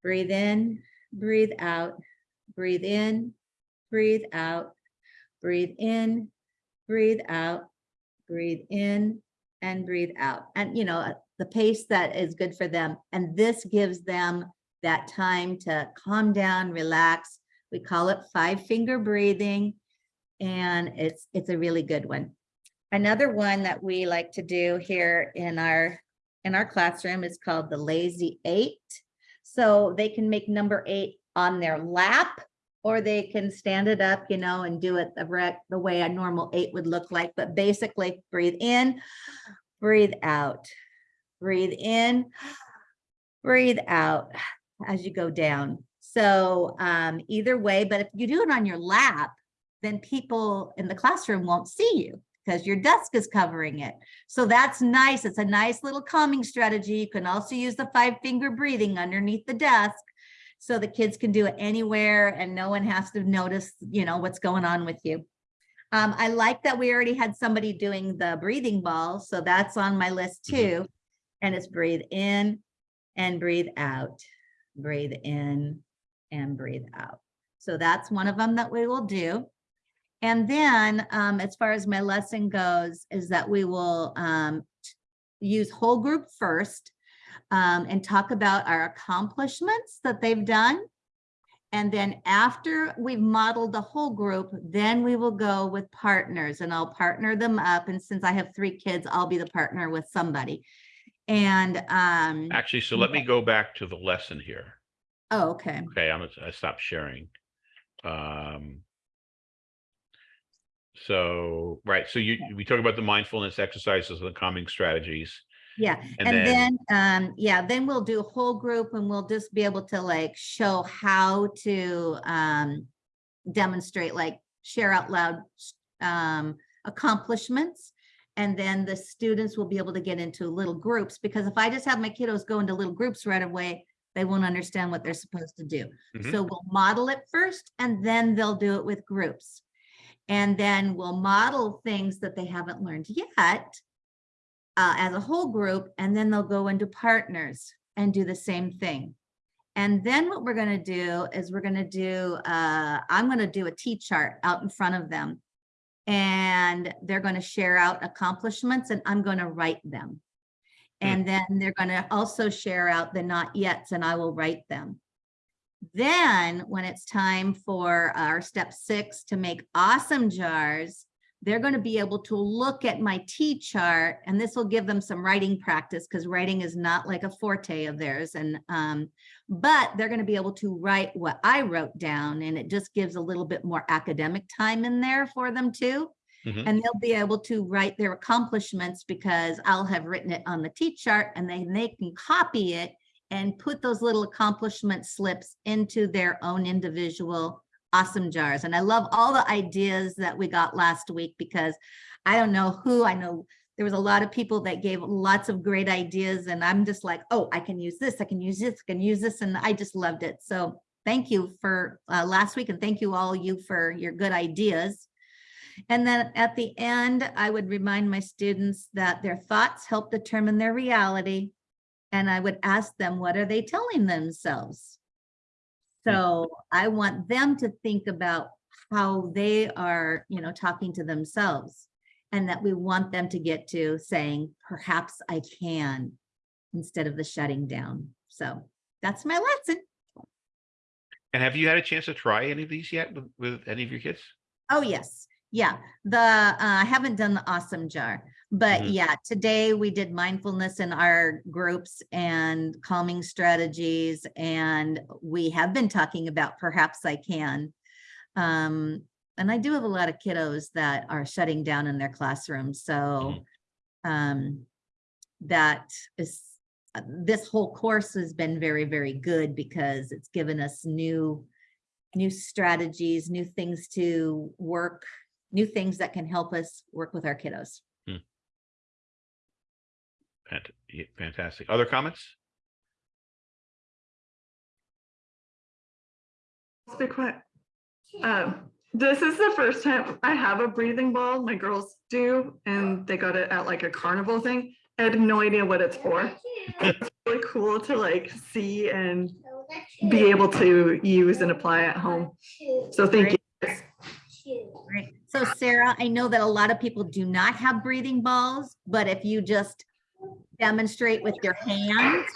breathe in, breathe out, breathe in, breathe out, breathe in, breathe out, breathe in and breathe out. And you know, the pace that is good for them. And this gives them that time to calm down, relax. We call it five finger breathing. And it's, it's a really good one. Another one that we like to do here in our, in our classroom is called the lazy eight. So they can make number eight on their lap or they can stand it up, you know, and do it the the way a normal eight would look like. But basically breathe in, breathe out, breathe in, breathe out as you go down. So um, either way, but if you do it on your lap, then people in the classroom won't see you because your desk is covering it. So that's nice. It's a nice little calming strategy. You can also use the five finger breathing underneath the desk. So the kids can do it anywhere and no one has to notice, you know, what's going on with you. Um, I like that we already had somebody doing the breathing ball. So that's on my list too. And it's breathe in and breathe out, breathe in and breathe out. So that's one of them that we will do. And then um, as far as my lesson goes, is that we will um, use whole group first um, and talk about our accomplishments that they've done. And then after we've modeled the whole group, then we will go with partners and I'll partner them up. And since I have three kids, I'll be the partner with somebody. And um, Actually, so let me go back to the lesson here. oh, okay. Okay, I'm, gonna- I stopped sharing. Um. So, right, so you, we talk about the mindfulness exercises and the calming strategies. Yeah, And and then- then, um, yeah, then we'll do a whole group and we'll just be able to like show how to, um, demonstrate, like share out loud, um, accomplishments. And then the students will be able to get into little groups, because if I just have my kiddos go into little groups right away, they won't understand what they're supposed to do. Mhm. So we'll model it first and then they'll do it with groups. And then we'll model things that they haven't learned yet uh, as a whole group, and then they'll go into partners and do the same thing. And then what we're gonna do is we're gonna do, uh, I'm gonna do a T chart out in front of them. And they're gonna share out accomplishments and I'm gonna write them. Hmm. And then they're gonna also share out the not yets and I will write them. Then when it's time for our step six to make awesome jars, they're going to be able to look at my T chart and this will give them some writing practice because writing is not like a forte of theirs. And, um, but they're going to be able to write what I wrote down and it just gives a little bit more academic time in there for them too. Mhm. And they'll be able to write their accomplishments because I'll have written it on the T chart and then they can copy it and put those little accomplishment slips into their own individual awesome jars. And I love all the ideas that we got last week because I don't know who, I know there was a lot of people that gave lots of great ideas and I'm just like, oh, I can use this, I can use this, I can use this. And I just loved it. So thank you for uh, last week and thank you all you for your good ideas. And then at the end, I would remind my students that their thoughts help determine their reality. And I would ask them, what are they telling themselves? So I want them to think about how they are, you know, talking to themselves. And that we want them to get to saying, perhaps I can, instead of the shutting down. So that's my lesson. And have you had a chance to try any of these yet with, with any of your kids? Oh, yes. Yeah, the, uh, I haven't done the awesome jar, but Mhm. yeah, today we did mindfulness in our groups and calming strategies. And we have been talking about perhaps I can. Um, and I do have a lot of kiddos that are shutting down in their classrooms, so um, that is, uh, this whole course has been very, very good because it's given us new, new strategies, new things to work, new things that can help us work with our kiddos. Fant- yeah, Fantastic. Other comments? Let's be quiet. Um, this is the first time I have a breathing ball. My girls do, and they got it at like a carnival thing. I had no idea what it's for. It's really cool to like see and be able to use and apply at home. So thank you. guys. Right. So Sarah, I know that a lot of people do not have breathing balls, but if you just demonstrate with your hands,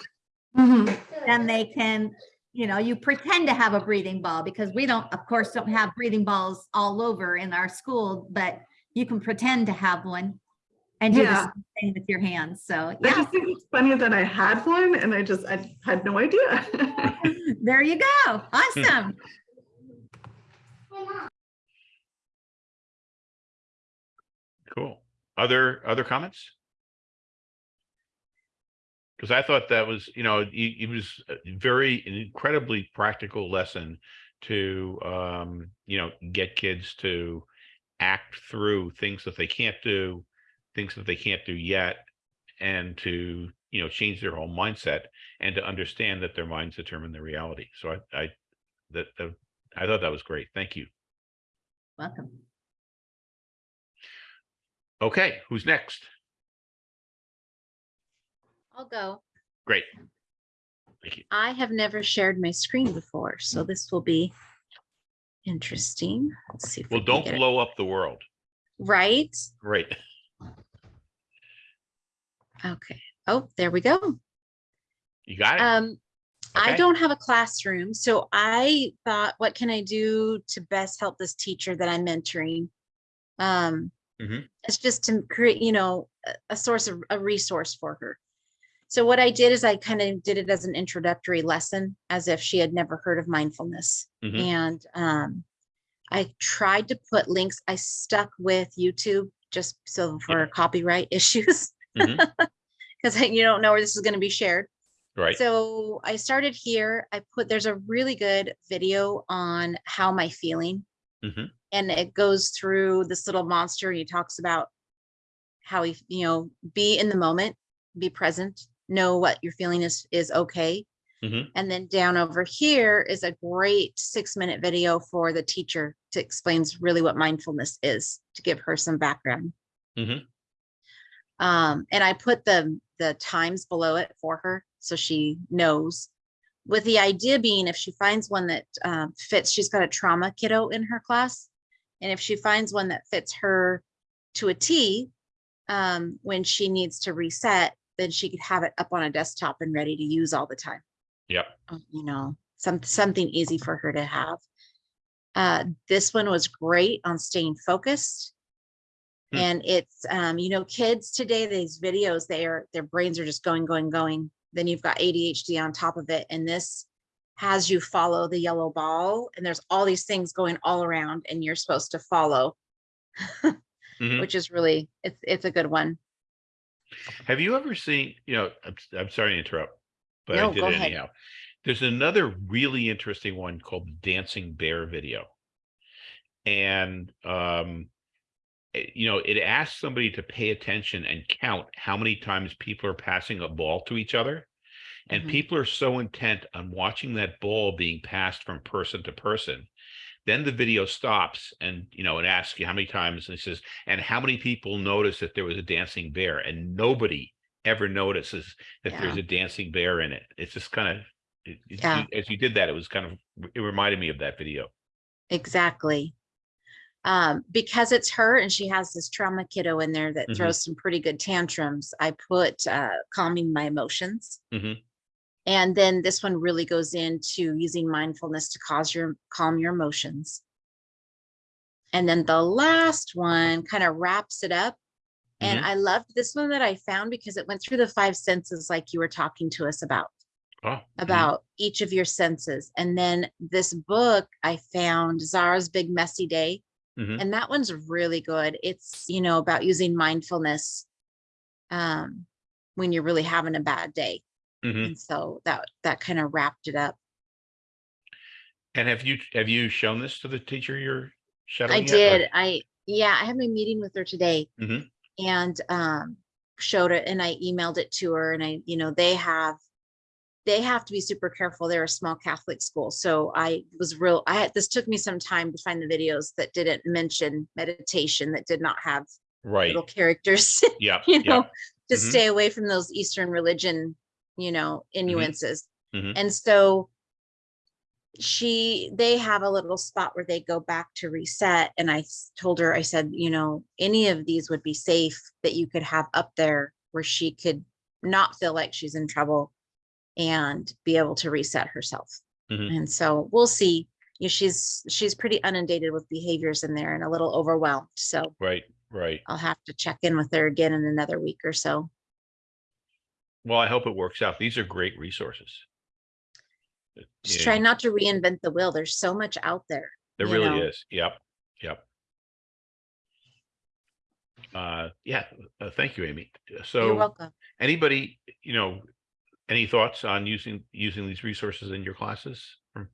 Mhm. then they can, you know, you pretend to have a breathing ball because we don't, of course, don't have breathing balls all over in our school, but you can pretend to have one and do the Yeah. same thing with your hands. So yeah. I yeah, just think it's funny that I had one and I just, I had no idea. there you go. Awesome. Cool. Other, other comments? Because I thought that was, you know, it, it was a very an incredibly practical lesson to, um, you know, get kids to act through things that they can't do, things that they can't do yet, and to, you know, change their whole mindset and to understand that their minds determine their reality. So I, I, that, that- I thought that was great. Thank you. Welcome. Okay, who's next? I'll go. Great. Thank you. I have never shared my screen before, so this will be interesting. Let's see. if we Well, can don't get it. blow up the world. Right? Right. Okay. Oh, there we go. You got it? Um, I don't have a classroom, so I thought, what can I do to best help this teacher that I'm mentoring? Um, Mhm. it's just to create, you know, a, a source of a resource for her. So what I did is I kind of did it as an introductory lesson, as if she had never heard of mindfulness. Mhm. And um, I tried to put links. I stuck with YouTube just so for copyright issues, because you don't know where this is going to be shared. Right. So I started here. I put, there's a really good video on how am I feeling? Mhm. And it goes through this little monster. He talks about how he, you know, be in the moment, be present, know what you're feeling is, is okay. Mhm. And then down over here is a great six minute video for the teacher to explains really what mindfulness is, to give her some background. Mhm. Um, and I put the, the times below it for her, so she knows. With the idea being if she finds one that um, fits, she's got a trauma kiddo in her class. And if she finds one that fits her to a T, um, when she needs to reset, then she could have it up on a desktop and ready to use all the time Yep. um, you know, some, something easy for her to have. Uh, this one was great on staying focused. Hmm. And it's, um, you know, kids today, these videos, they are, their brains are just going, going, going. Then you've got ADHD on top of it. And this has you follow the yellow ball and there's all these things going all around and you're supposed to follow, Mhm. which is really, it's, it's a good one. Have you ever seen, you know, I'm, I'm sorry to interrupt, but I did go it ahead. anyhow. There's another really interesting one called the Dancing Bear video. And, um, it- you know, it asks somebody to pay attention and count how many times people are passing a ball to each other. And Mhm. people are so intent on watching that ball being passed from person to person. Then the video stops and, you know, it asks you how many times and it says, and how many people noticed that there was a dancing bear and nobody ever notices that there's a dancing bear in it. It's just kind of, it- Yeah. you- as you did that, it was kind of, it reminded me of that video. Exactly. Um, because it's her and she has this trauma kiddo in there that Mhm. throws some pretty good tantrums, I put uh, calming my emotions. Mhm. And then this one really goes into using mindfulness to cause your calm your emotions. And then the last one kind of wraps it up. And Mhm. I loved this one that I found because it went through the five senses like you were talking to us about Oh, mhm. about each of your senses. And then this book I found, Zara's Big Messy Day. Mhm. And that one's really good. It's, you know, about using mindfulness um, when you're really having a bad day. Mhm. And so that, that kind of wrapped it up. And have you, have you shown this to the teacher you're I shadowing? or- did. I, yeah, I had my meeting with her today. Mhm. And um, showed it and I emailed it to her and I, you know, they have, they have to be super careful. They're a small Catholic school. So I was real, I had, this took me some time to find the videos that didn't mention meditation, that did not have Right, little characters, yeah, you know, to Mhm. stay away from those Eastern religion, you know, inuences. Mhm. And so she, they have a little spot where they go back to reset. And I told her, I said, you know, any of these would be safe that you could have up there where she could not feel like she's in trouble and be able to reset herself. Mhm. And so we'll see. You know, she's, she's pretty inundated with behaviors in there and a little overwhelmed. So right, right. I'll have to check in with her again in another week or so. Well, I hope it works out. These are great resources. Uh, Just yeah, try not to reinvent the wheel. There's so much out there. There really know. is. Yep, yep. Uh, yeah, uh, thank you, Amy. Uh, You're So welcome. anybody, you know, any thoughts on using, using these resources in your classes? from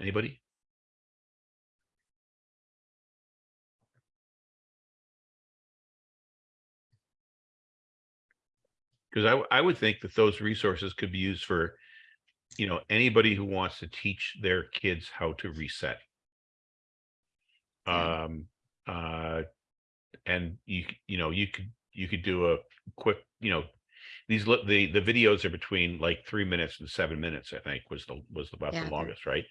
Anybody? Because I would think that those resources could be used for, you know, anybody who wants to teach their kids how to reset. Um, uh, and you, you know, you could, you could do a quick, you know, these, the, the videos are between like three minutes and seven minutes, I think was the, was about Yeah, the longest, right?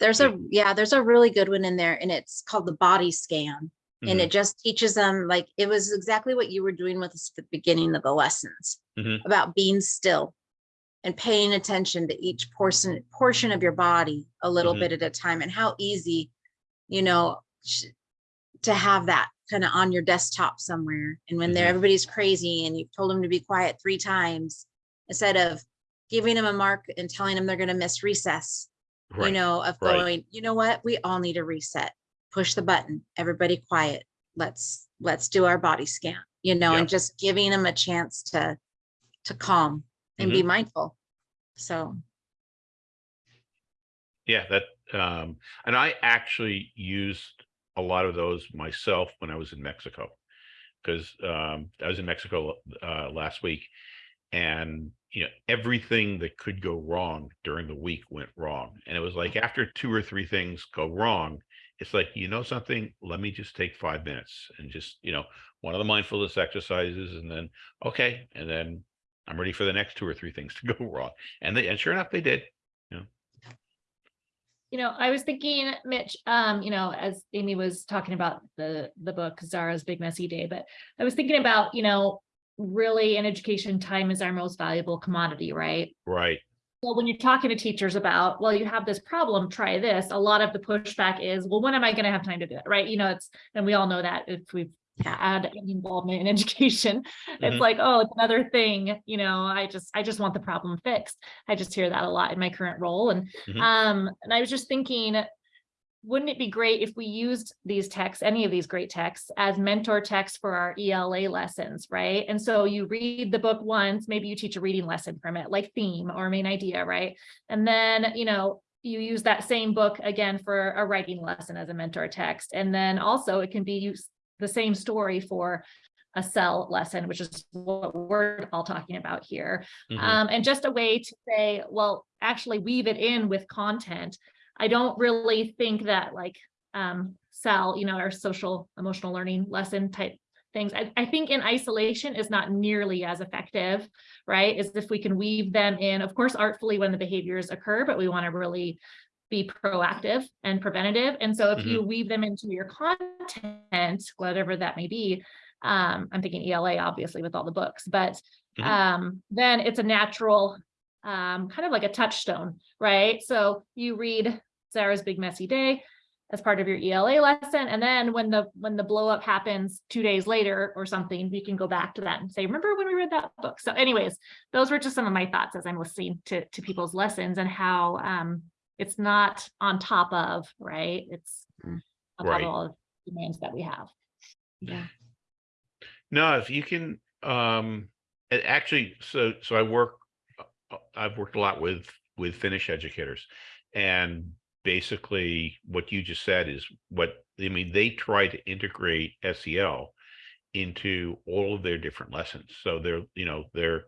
There's a, yeah, there's a really good one in there and it's called the body scan. And Mhm. it just teaches them like, it was exactly what you were doing with us at the beginning of the lessons. Mhm. About being still and paying attention to each portion, portion of your body a little Mhm. bit at a time and how easy, you know, to have that kind of on your desktop somewhere. And when they're, Mhm. everybody's crazy and you've told them to be quiet three times, instead of giving them a mark and telling them they're going to miss recess, you know, of right. going, you know what, we all need a reset. Push the button, everybody quiet. Let's, let's do our body scan, you know, and just giving them a chance to, to calm and Mm-hmm. be mindful. So, Yeah, that, um, and I actually used a lot of those myself when I was in Mexico. Cause, um, I was in Mexico, uh, last week. And, you know, everything that could go wrong during the week went wrong. And it was like, after two or three things go wrong, it's like, you know something, let me just take five minutes and just, you know, one of the mindfulness exercises and then, okay, and then I'm ready for the next two or three things to go wrong. And they, and sure enough, they did. You know, I was thinking, Mitch, um, you know, as Amy was talking about the, the book Zara's Big Messy Day, but I was thinking about, you know, really in education, time is our most valuable commodity, right? Right. Well, when you're talking to teachers about, well, you have this problem, try this, a lot of the pushback is, well, when am I gonna have time to do it, right? You know, it's, and we all know that if we've had any involvement in education, it's Mhm. like, oh, it's another thing, you know, I just, I just want the problem fixed. I just hear that a lot in my current role and, Mhm. um, and I was just thinking, wouldn't it be great if we used these texts, any of these great texts as mentor texts for our ELA lessons, right? And so you read the book once, maybe you teach a reading lesson from it, like theme or main idea, right? And then, you know, you use that same book again for a writing lesson as a mentor text. And then also it can be used the same story for a SEL lesson, which is what we're all talking about here. Mhm. Um, and just a way to say, well, actually weave it in with content. I don't really think that like um SEL, you know, our social emotional learning lesson type things. I, I think in isolation is not nearly as effective, right? Is if we can weave them in, of course, artfully when the behaviors occur, but we want to really be proactive and preventative. And so if you weave them into your content, whatever that may be, um, I'm thinking ELA obviously with all the books, but Mhm. um, then it's a natural um, kind of like a touchstone, right? So you read Zara's Big Messy Day as part of your ELA lesson. And then when the when the blow up happens two days later or something, you can go back to that and say, remember when we read that book? So anyways, those were just some of my thoughts as I'm listening to, to people's lessons and how um, it's not on top of, right? It's Mm. on Right. of all of demands that we have. Yeah. No, if you can, um, actually, so, so I work, uh, I've worked a lot with, with Finnish educators. And basically what you just said is what, I mean, they try to integrate SEL into all of their different lessons. So they're, you know, they're,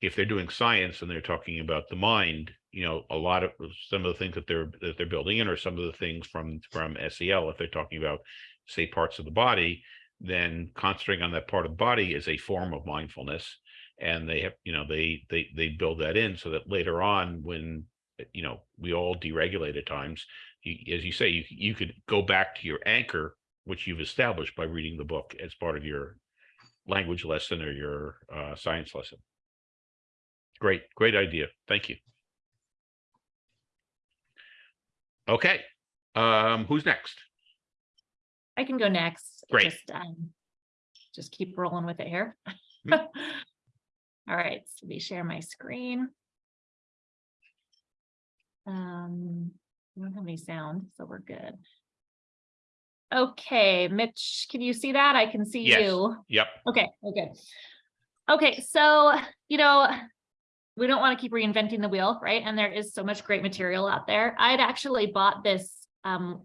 if they're doing science and they're talking about the mind, you know, a lot of some of the things that they're that they're building in are some of the things from from SEL. If they're talking about, say, parts of the body, then concentrating on that part of the body is a form of mindfulness. And they have, you know, they they they build that in so that later on, when you know we all dysregulate at times, you, as you say, you you could go back to your anchor, which you've established by reading the book as part of your language lesson or your uh, science lesson. Great, great idea. Thank you. Okay, um, who's next? I can go next. Great. Just, um, just keep rolling with it here. Hmm. All right, so we share my screen. Um, we don't have any sound, so we're good. Okay, Mitch, can you see that? I can see Yes. you. Yep. Okay, okay. Okay, so, you know, we don't want to keep reinventing the wheel, right? And there is so much great material out there. I'd actually bought this um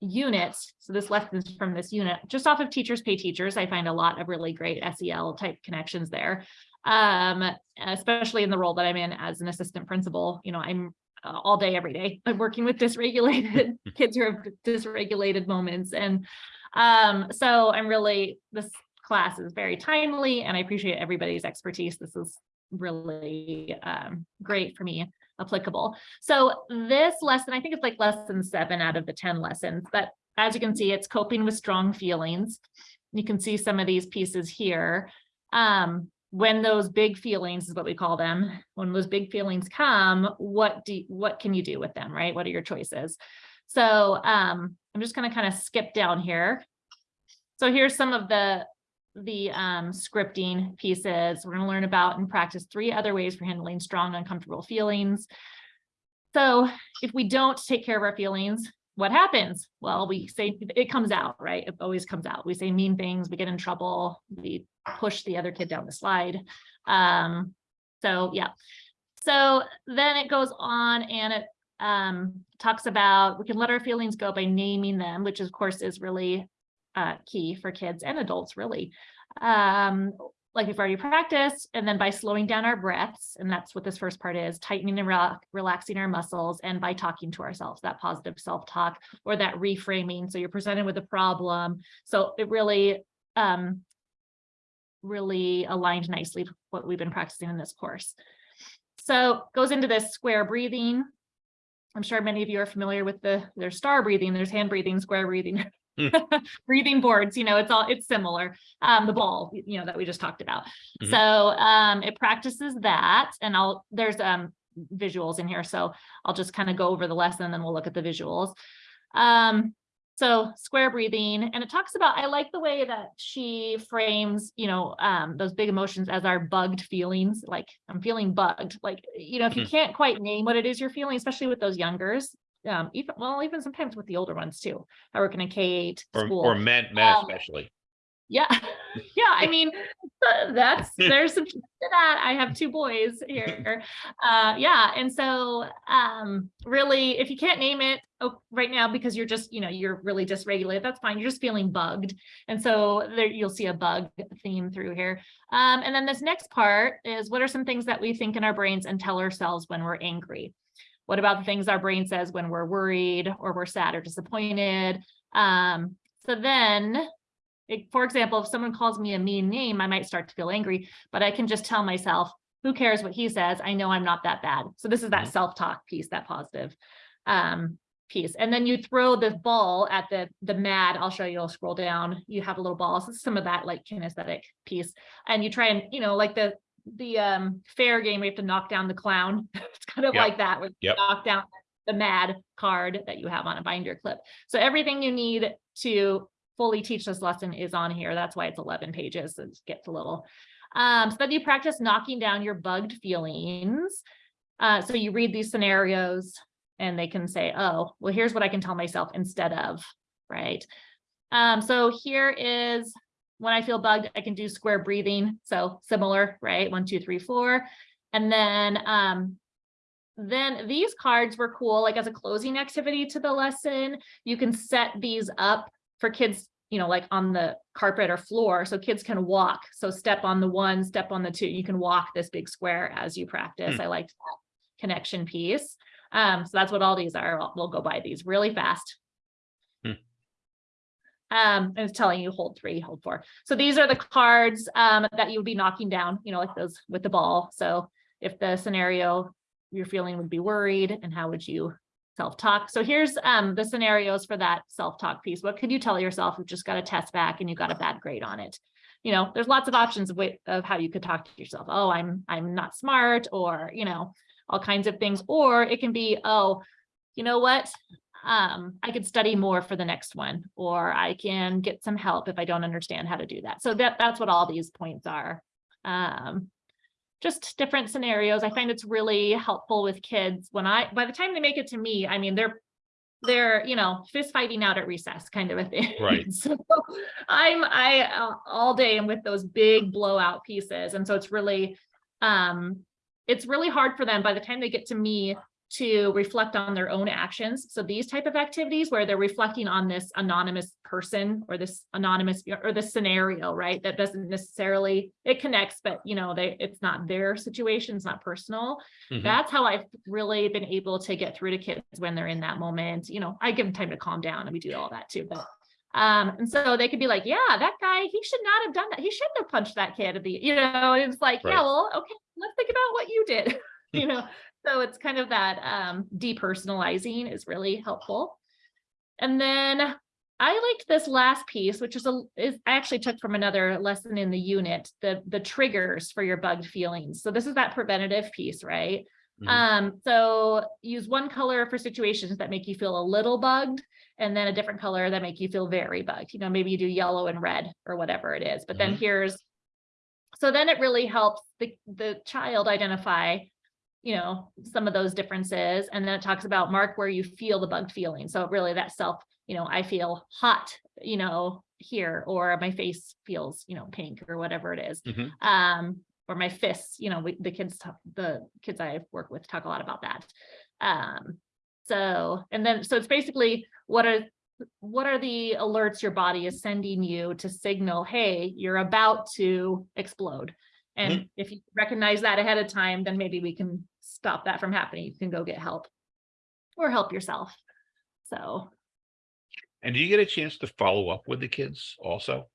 unit, so this lessons from this unit, just off of Teachers Pay Teachers. I find a lot of really great SEL type connections there. Um, especially in the role that I'm in as an assistant principal, you know, I'm uh, all day, every day. I'm working with dysregulated kids who have dysregulated moments. And um, so I'm really, this class is very timely and I appreciate everybody's expertise. This is really um, great for me, applicable. So this lesson, I think it's like lesson seven out of the 10 lessons, but as you can see, it's coping with strong feelings. You can see some of these pieces here. Um, when those big feelings is what we call them, when those big feelings come, what do what can you do with them, right? What are your choices? So um, I'm just going to kind of skip down here. So here's some of the the um, scripting pieces. We're going to learn about and practice three other ways for handling strong, uncomfortable feelings. So if we don't take care of our feelings, what happens? Well, we say it comes out, right? It always comes out. We say mean things, we get in trouble, we push the other kid down the slide. Um, so yeah. So then it goes on and it um, talks about we can let our feelings go by naming them, which of course is really uh, key for kids and adults really. Um, like we've already practiced, and then by slowing down our breaths, and that's what this first part is, tightening and rel relaxing our muscles, and by talking to ourselves, that positive self-talk or that reframing. So you're presented with a problem. So it really, um, really aligned nicely to what we've been practicing in this course. So goes into this square breathing. I'm sure many of you are familiar with the, there's star breathing, there's hand breathing, square breathing, breathing boards, you know, it's all, it's similar. Um, the ball, you know, that we just talked about. Mhm. So um, it practices that and I'll, there's um visuals in here. So I'll just kind of go over the lesson and then we'll look at the visuals. Um, so square breathing, and it talks about, I like the way that she frames, you know, um, those big emotions as our bugged feelings, like I'm feeling bugged, like, you know, if you Mhm. can't quite name what it is you're feeling, especially with those youngers, um, even, well, even sometimes with the older ones too. I work in a K eight Or, school. or men, men Um, especially. Yeah, yeah, I mean, that's, there's some to that. I have two boys here. Uh, yeah, and so, um, really, if you can't name it oh, right now because you're just, you know, you're really dysregulated, that's fine. You're just feeling bugged. And so there, you'll see a bug theme through here. Um, and then this next part is what are some things that we think in our brains and tell ourselves when we're angry? What about the things our brain says when we're worried or we're sad or disappointed? Um, so then it- for example, if someone calls me a mean name, I might start to feel angry, but I can just tell myself, who cares what he says? I know I'm not that bad. So this is that Mhm. self-talk piece, that positive um, piece. And then you throw the ball at the, the mad, I'll show you, I'll scroll down. You have a little ball. So some of that like kinesthetic piece. And you try and, you know, like the, the um, fair game, we have to knock down the clown. It's kind of Yep. like that, where Yep. knock down the mad card that you have on a binder clip. So everything you need to fully teach this lesson is on here. That's why it's 11 pages. It gets a little. Um, so then you practice knocking down your bugged feelings. Uh, so you read these scenarios and they can say, oh, well, here's what I can tell myself instead of, right? Um, so here is when I feel bugged, I can do square breathing. So similar, right? One, two, three, four. And then, um, then these cards were cool, like as a closing activity to the lesson. You can set these up for kids, you know, like on the carpet or floor, so kids can walk. So step on the one, step on the two, you can walk this big square as you practice. Hmm. I liked that connection piece. Um, so that's what all these are. We'll go by these really fast. Um, and it's telling you hold three, hold four. So these are the cards um that you would be knocking down, you know, like those with the ball. So if the scenario you're feeling would be worried and how would you self-talk? So here's um the scenarios for that self-talk piece. What could you tell yourself who just got a test back and you got a bad grade on it? You know, there's lots of options of of how you could talk to yourself. Oh, I'm I'm not smart or, you know, all kinds of things. Or it can be, oh, you know what? Um, I could study more for the next one, or I can get some help if I don't understand how to do that. So that that's what all these points are. Um, just different scenarios. I find it's really helpful with kids when I, by the time they make it to me, I mean, they're, they're, you know, fist fighting out at recess kind of a thing. Right. So I'm, I, uh, all day am with those big blowout pieces. And so it's really, um, it's really hard for them by the time they get to me to reflect on their own actions. So these type of activities where they're reflecting on this anonymous person or this anonymous or this scenario, right? That doesn't necessarily, it connects, but you know, they, it's not their situation, it's not personal. Mhm. That's how I've really been able to get through to kids when they're in that moment. You know, I give them time to calm down and we do all that too, but um, and so they could be like, yeah, that guy, he should not have done that. He shouldn't have punched that kid at the, you know, it's like, Right. yeah, well, okay, let's think about what you did, you know? So it's kind of that um depersonalizing is really helpful. And then I liked this last piece, which is a is I actually took from another lesson in the unit, the the triggers for your bugged feelings. So this is that preventative piece, right? Mhm. Um, so use one color for situations that make you feel a little bugged and then a different color that make you feel very bugged. You know, maybe you do yellow and red or whatever it is, but then Mhm. here's so then it really helps the the child identify you know, some of those differences. And then it talks about mark where you feel the bugged feeling. So really that self, you know, I feel hot, you know, here, or my face feels, you know, pink or whatever it is. Mhm. Um, or my fists, you know, we, the kids, talk, the kids I work with talk a lot about that. Um, so, and then, so it's basically what are, what are the alerts your body is sending you to signal, hey, you're about to explode. And mm-hmm. if you recognize that ahead of time, then maybe we can stop that from happening. You can go get help or help yourself. So, And do you get a chance to follow up with the kids also?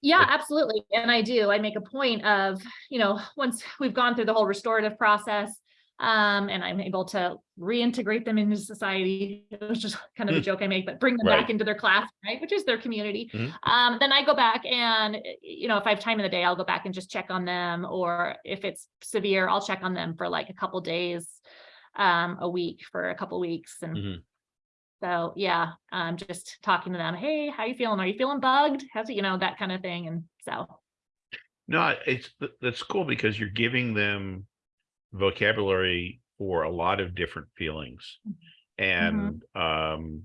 yeah, absolutely. And I do, I make a point of, you know, once we've gone through the whole restorative process, um, and I'm able to reintegrate them into society. It was just kind of a Hmm. joke I make, but bring them Right. back into their class, right? Which is their community. Mhm. Um, then I go back and, you know, if I have time in the day, I'll go back and just check on them. Or if it's severe, I'll check on them for like a couple days, um, a week for a couple weeks. And Mhm. so, yeah, um, just talking to them, hey, how you feeling? Are you feeling bugged? How's it, you know, that kind of thing. And so, No, it's, th- that's cool because you're giving them vocabulary for a lot of different feelings. And, um,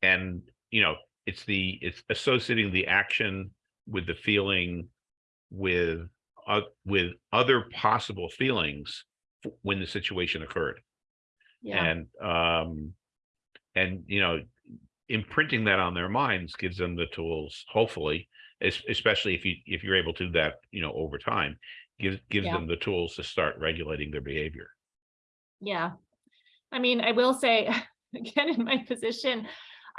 and, you know, it's the, it's associating the action with the feeling with, uh, with other possible feelings when the situation occurred. yeah, And, um, and, you know, imprinting that on their minds gives them the tools, hopefully, especially if you, if you're able to do that, you know, over time, gives, gives Yeah. them the tools to start regulating their behavior. yeah. I mean, I will say, again, in my position,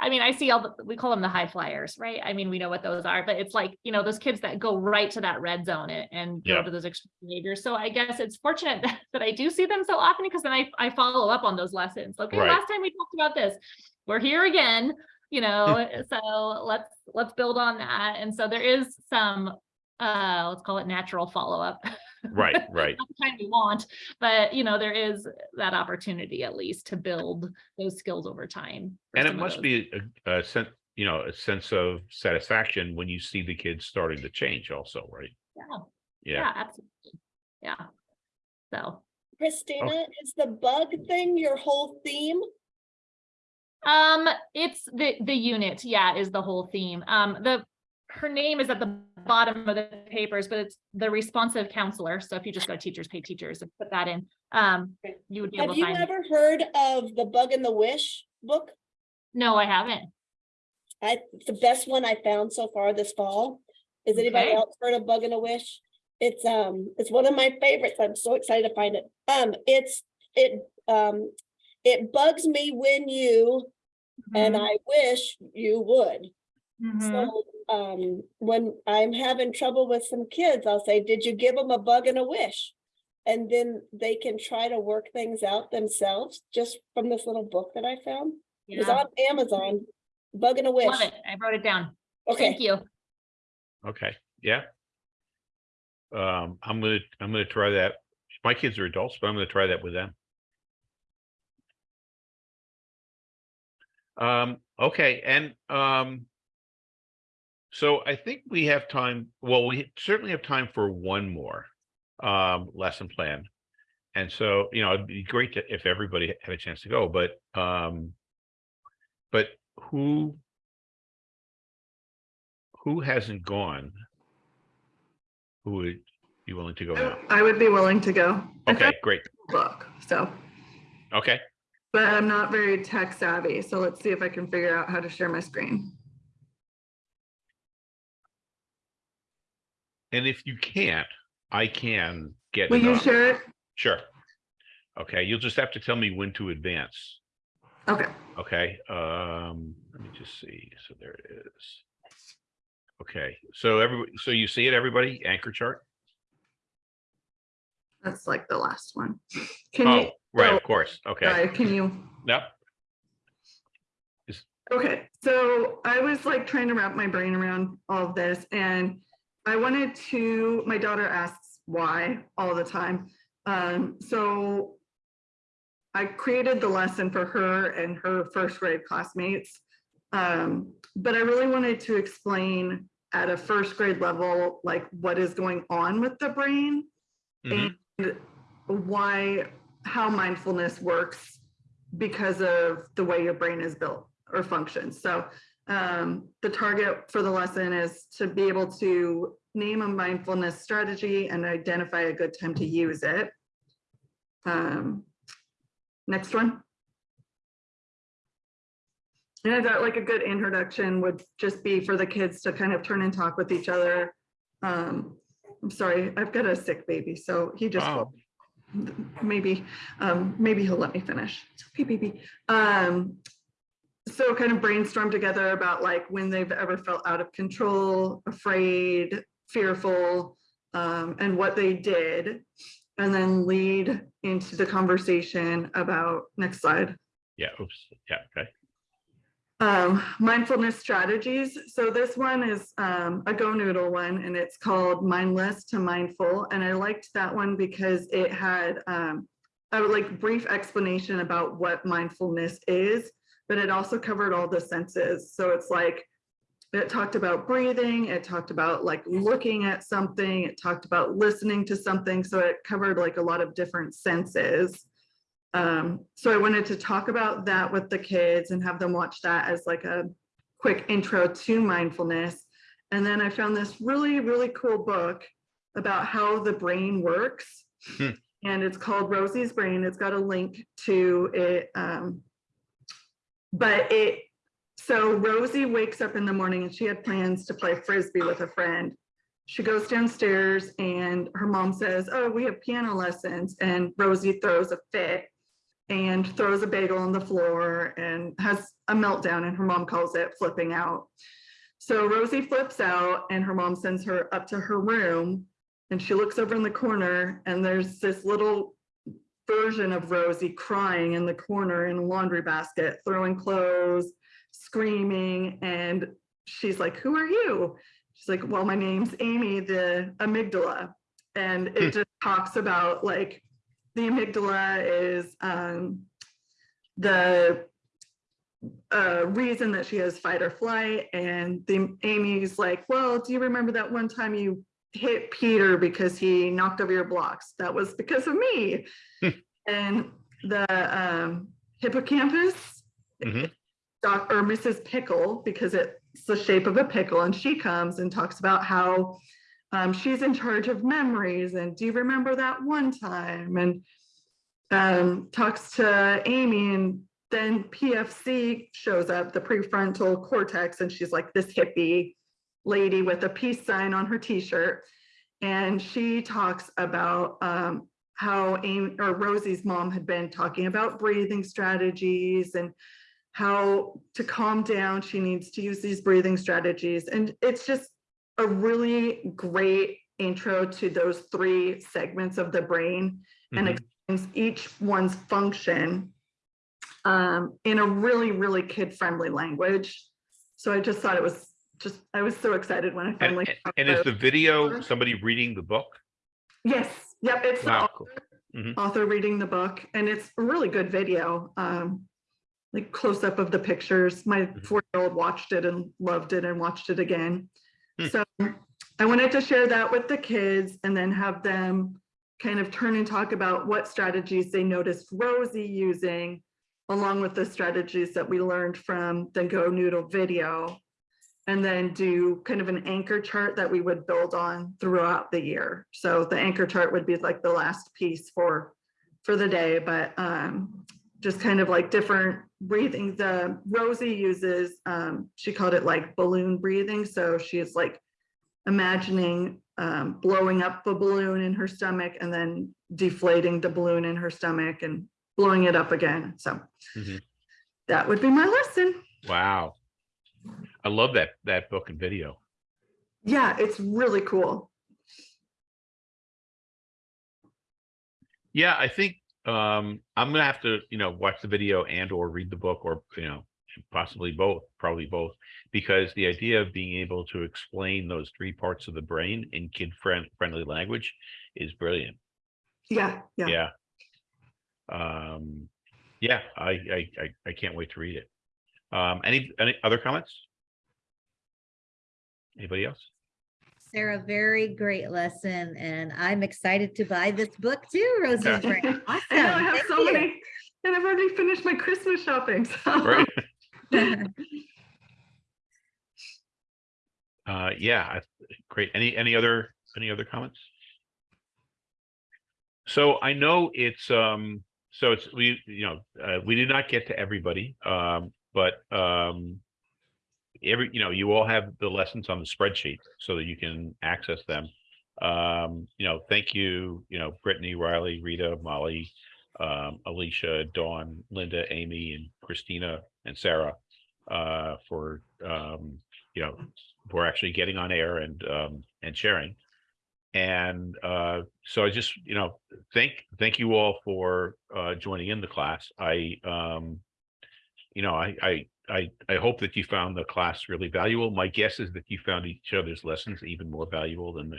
I mean, I see all the, we call them the high flyers, right? I mean, we know what those are, but it's like, you know, those kids that go right to that red zone and, and go to those extreme behaviors. So I guess it's fortunate that, that I do see them so often because then I, I follow up on those lessons. Okay, Right. last time we talked about this, we're here again, you know, so let's, let's build on that. And so there is some, uh, let's call it natural follow-up. Right, right. not the kind we want, but you know, there is that opportunity at least to build those skills over time. And it must be a, a sense, you know, a sense of satisfaction when you see the kids starting to change also, right? Yeah, Yeah. yeah, absolutely. Yeah. So, Christina, is the bug thing your whole theme? Um, it's the, the unit, yeah, is the whole theme. Um, the, her name is at the bottom of the papers, but it's the responsive counselor. So if you just go to teachers, pay teachers and put that in, um, you would be able Have to you find. ever heard of the Bug and the Wish book? No, I haven't. I, it's the best one I found so far this fall. Is anybody Okay. else heard of Bug and a Wish? It's, um, it's one of my favorites. I'm so excited to find it. Um, it's, it, um, it bugs me when you, and I wish you would. Mhm. So, um, when I'm having trouble with some kids, I'll say, did you give them a bug and a wish? And then they can try to work things out themselves, just from this little book that I found. It was on Amazon, Bug and a Wish. Love it. I wrote it down. Okay, Thank you. Okay, yeah. Um, I'm gonna, I'm gonna try that. My kids are adults, but I'm gonna try that with them. Um, okay, and, um, so I think we have time, well, we certainly have time for one more, um, lesson plan. And so, you know, it'd be great to, if everybody had a chance to go, but, um, but who who hasn't gone? Who would be willing to go now? I would be willing to go. Okay, great. Book, so, Okay, but I'm not very tech savvy, so let's see if I can figure out how to share my screen. And if you can't, I can get. Will you share it? Sure. Okay, you'll just have to tell me when to advance. Okay, Okay, um, let me just see. So there it is. Okay, so everybody, so you see it, everybody, anchor chart? that's like the last one. Can you, Oh, right, oh, of course. Okay, sorry, can you? yep. Okay, so I was like trying to wrap my brain around all of this and I wanted to, my daughter asks why all the time. Um, so I created the lesson for her and her first grade classmates. Um, but I really wanted to explain at a first grade level, like what is going on with the brain Mhm. and why, how mindfulness works because of the way your brain is built or functions. So um, the target for the lesson is to be able to name a mindfulness strategy and identify a good time to use it. Um, next one. And I thought like a good introduction would just be for the kids to kind of turn and talk with each other. Um, I'm sorry, I've got a sick baby, so he just, Oh. maybe, um, maybe he'll let me finish. It's okay, baby. Um, so kind of brainstorm together about like when they've ever felt out of control, afraid, fearful, um, and what they did. And then lead into the conversation about, next slide, Yeah, oops, yeah, okay. um, mindfulness strategies. So this one is um, a GoNoodle one and it's called Mindless to Mindful. And I liked that one because it had um, a like brief explanation about what mindfulness is, but it also covered all the senses. So it's like, it talked about breathing, it talked about like looking at something, it talked about listening to something. So it covered like a lot of different senses. Um, so I wanted to talk about that with the kids and have them watch that as like a quick intro to mindfulness. And then I found this really, really cool book about how the brain works. Hmm. And it's called Rosie's Brain. It's got a link to it. Um, but it, so Rosie wakes up in the morning and she had plans to play Frisbee with a friend. She goes downstairs and her mom says, oh, we have piano lessons. And Rosie throws a fit and throws a bagel on the floor and has a meltdown and her mom calls it flipping out. So Rosie flips out and her mom sends her up to her room and she looks over in the corner and there's this little version of Rosie crying in the corner in a laundry basket, throwing clothes, screaming. And she's like, who are you? She's like, well, my name's Amy, the amygdala. And it just talks about like the amygdala is um, the uh, reason that she has fight or flight. And the Amy's like, well, do you remember that one time you hit Peter because he knocked over your blocks? That was because of me. and the um, hippocampus Mhm. Doc or Mrs. Pickle because it's the shape of a pickle and she comes and talks about how um, she's in charge of memories and do you remember that one time and um, talks to Amy and then PFC shows up, the prefrontal cortex, and she's like this hippie lady with a peace sign on her t-shirt. And she talks about um, how Amy or Rosie's mom had been talking about breathing strategies and how to calm down, she needs to use these breathing strategies. And it's just a really great intro to those three segments of the brain and Mhm. explains each one's function um, in a really, really kid-friendly language. So I just thought it was just, I was so excited when I finally. and- and is the video somebody reading the book? Yes, yep, it's the author, cool. Mhm. author reading the book and it's a really good video. Um, like close up of the pictures. My Mhm. four-year-old watched it and loved it and watched it again. Hmm. So I wanted to share that with the kids and then have them kind of turn and talk about what strategies they noticed Rosie using along with the strategies that we learned from the GoNoodle video. And then do kind of an anchor chart that we would build on throughout the year. So the anchor chart would be like the last piece for, for the day, but um, just kind of like different breathing. The Rosie uses, um, she called it like balloon breathing. So she is like imagining um, blowing up a balloon in her stomach and then deflating the balloon in her stomach and blowing it up again. So Mhm. that would be my lesson. Wow. I love that, that book and video. Yeah, it's really cool. Yeah, I think um I'm gonna have to, you know, watch the video and or read the book or, you know, possibly both, probably both. Because the idea of being able to explain those three parts of the brain in kid friend friendly language is brilliant. Yeah, yeah. Yeah. Um, yeah, I I I I can't wait to read it. Um, any any other comments? Anybody else? Sarah, very great lesson, and I'm excited to buy this book too, Rosie's Brain. Awesome. I know I have thank so you. many, and I've already finished my Christmas shopping. so- Right? Uh, yeah, I- great. Any, any other, any other comments? So I know it's, um, so it's, we, you know, uh, we did not get to everybody, um, but, um, every, you know, you all have the lessons on the spreadsheet so that you can access them. Um, you know, thank you, you know, Brittany, Riley, Rita, Molly, um, Alicia, Dawn, Linda, Amy, and Christina, and Sarah, uh, for, um, you know, for actually getting on air and, um, and sharing. And, uh, so I just, you know, thank, thank you all for, uh, joining in the class. I, um, you know, I, I, I, I hope that you found the class really valuable. My guess is that you found each other's lessons even more valuable than the,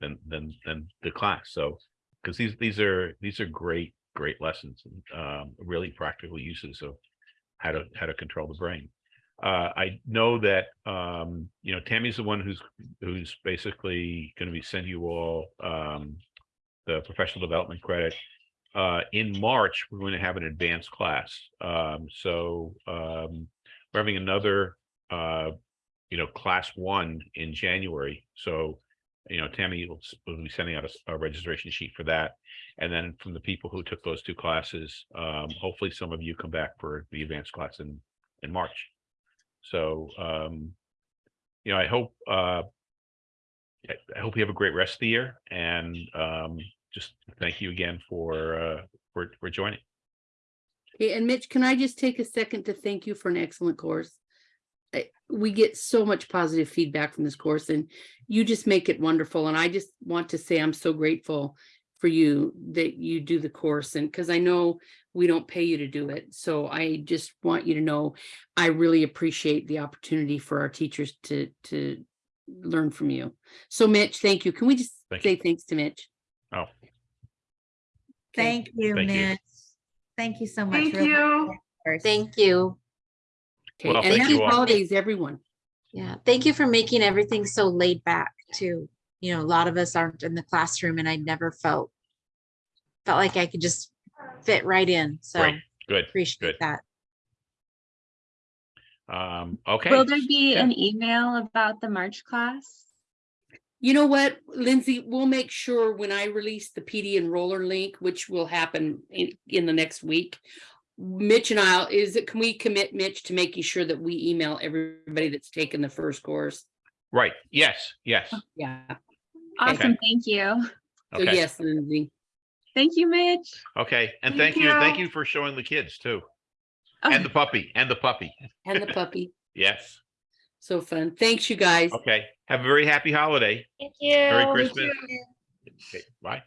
than, than, than the class. So, because these, these are, these are great, great lessons and, um, really practical uses of how to, how to control the brain. Uh, I know that, um, you know, Tammy's the one who's, who's basically going to be sending you all, um, the professional development credit. Uh, in March, we're going to have an advanced class. Um, so, um, we're having another, uh, you know, class one in January. So, you know, Tammy will, will be sending out a registration sheet for that. And then from the people who took those two classes, um, hopefully some of you come back for the advanced class in, in March. So, um, you know, I hope, uh, I hope you have a great rest of the year and, um, just thank you again for, uh, for, for joining. Okay, and Mitch, can I just take a second to thank you for an excellent course? We get so much positive feedback from this course and you just make it wonderful. And I just want to say I'm so grateful for you that you do the course and because I know we don't pay you to do it. So I just want you to know, I really appreciate the opportunity for our teachers to, to learn from you. So Mitch, thank you. Can we just Thank you. say thanks to Mitch? Oh, Okay. Thank you, Thank you. Mitch. Thank you so much. Thank Really you. Thank you. Okay, Well, and thank happy you holidays, everyone. Yeah, thank you for making everything so laid back too. You know, a lot of us aren't in the classroom and I never felt felt like I could just fit right in. So great, good. appreciate good. that. Um, okay. Will there be Yeah. an email about the March class? You know what, Lindsay, we'll make sure when I release the PD enroller link, which will happen in, in the next week. Mitch and I'll, is it, can we commit Mitch to making sure that we email everybody that's taken the first course? Right. Yes, yes. Yeah, Awesome, thank you. so Okay. yes, Lindsay. Thank you, Mitch. Okay. And Thank thank you. Thank you. you for showing the kids too. Oh, And the puppy and the puppy. And the puppy. Yes. So fun. Thanks, you guys. Okay. Have a very happy holiday. Thank you. Merry Christmas. Okay. Bye.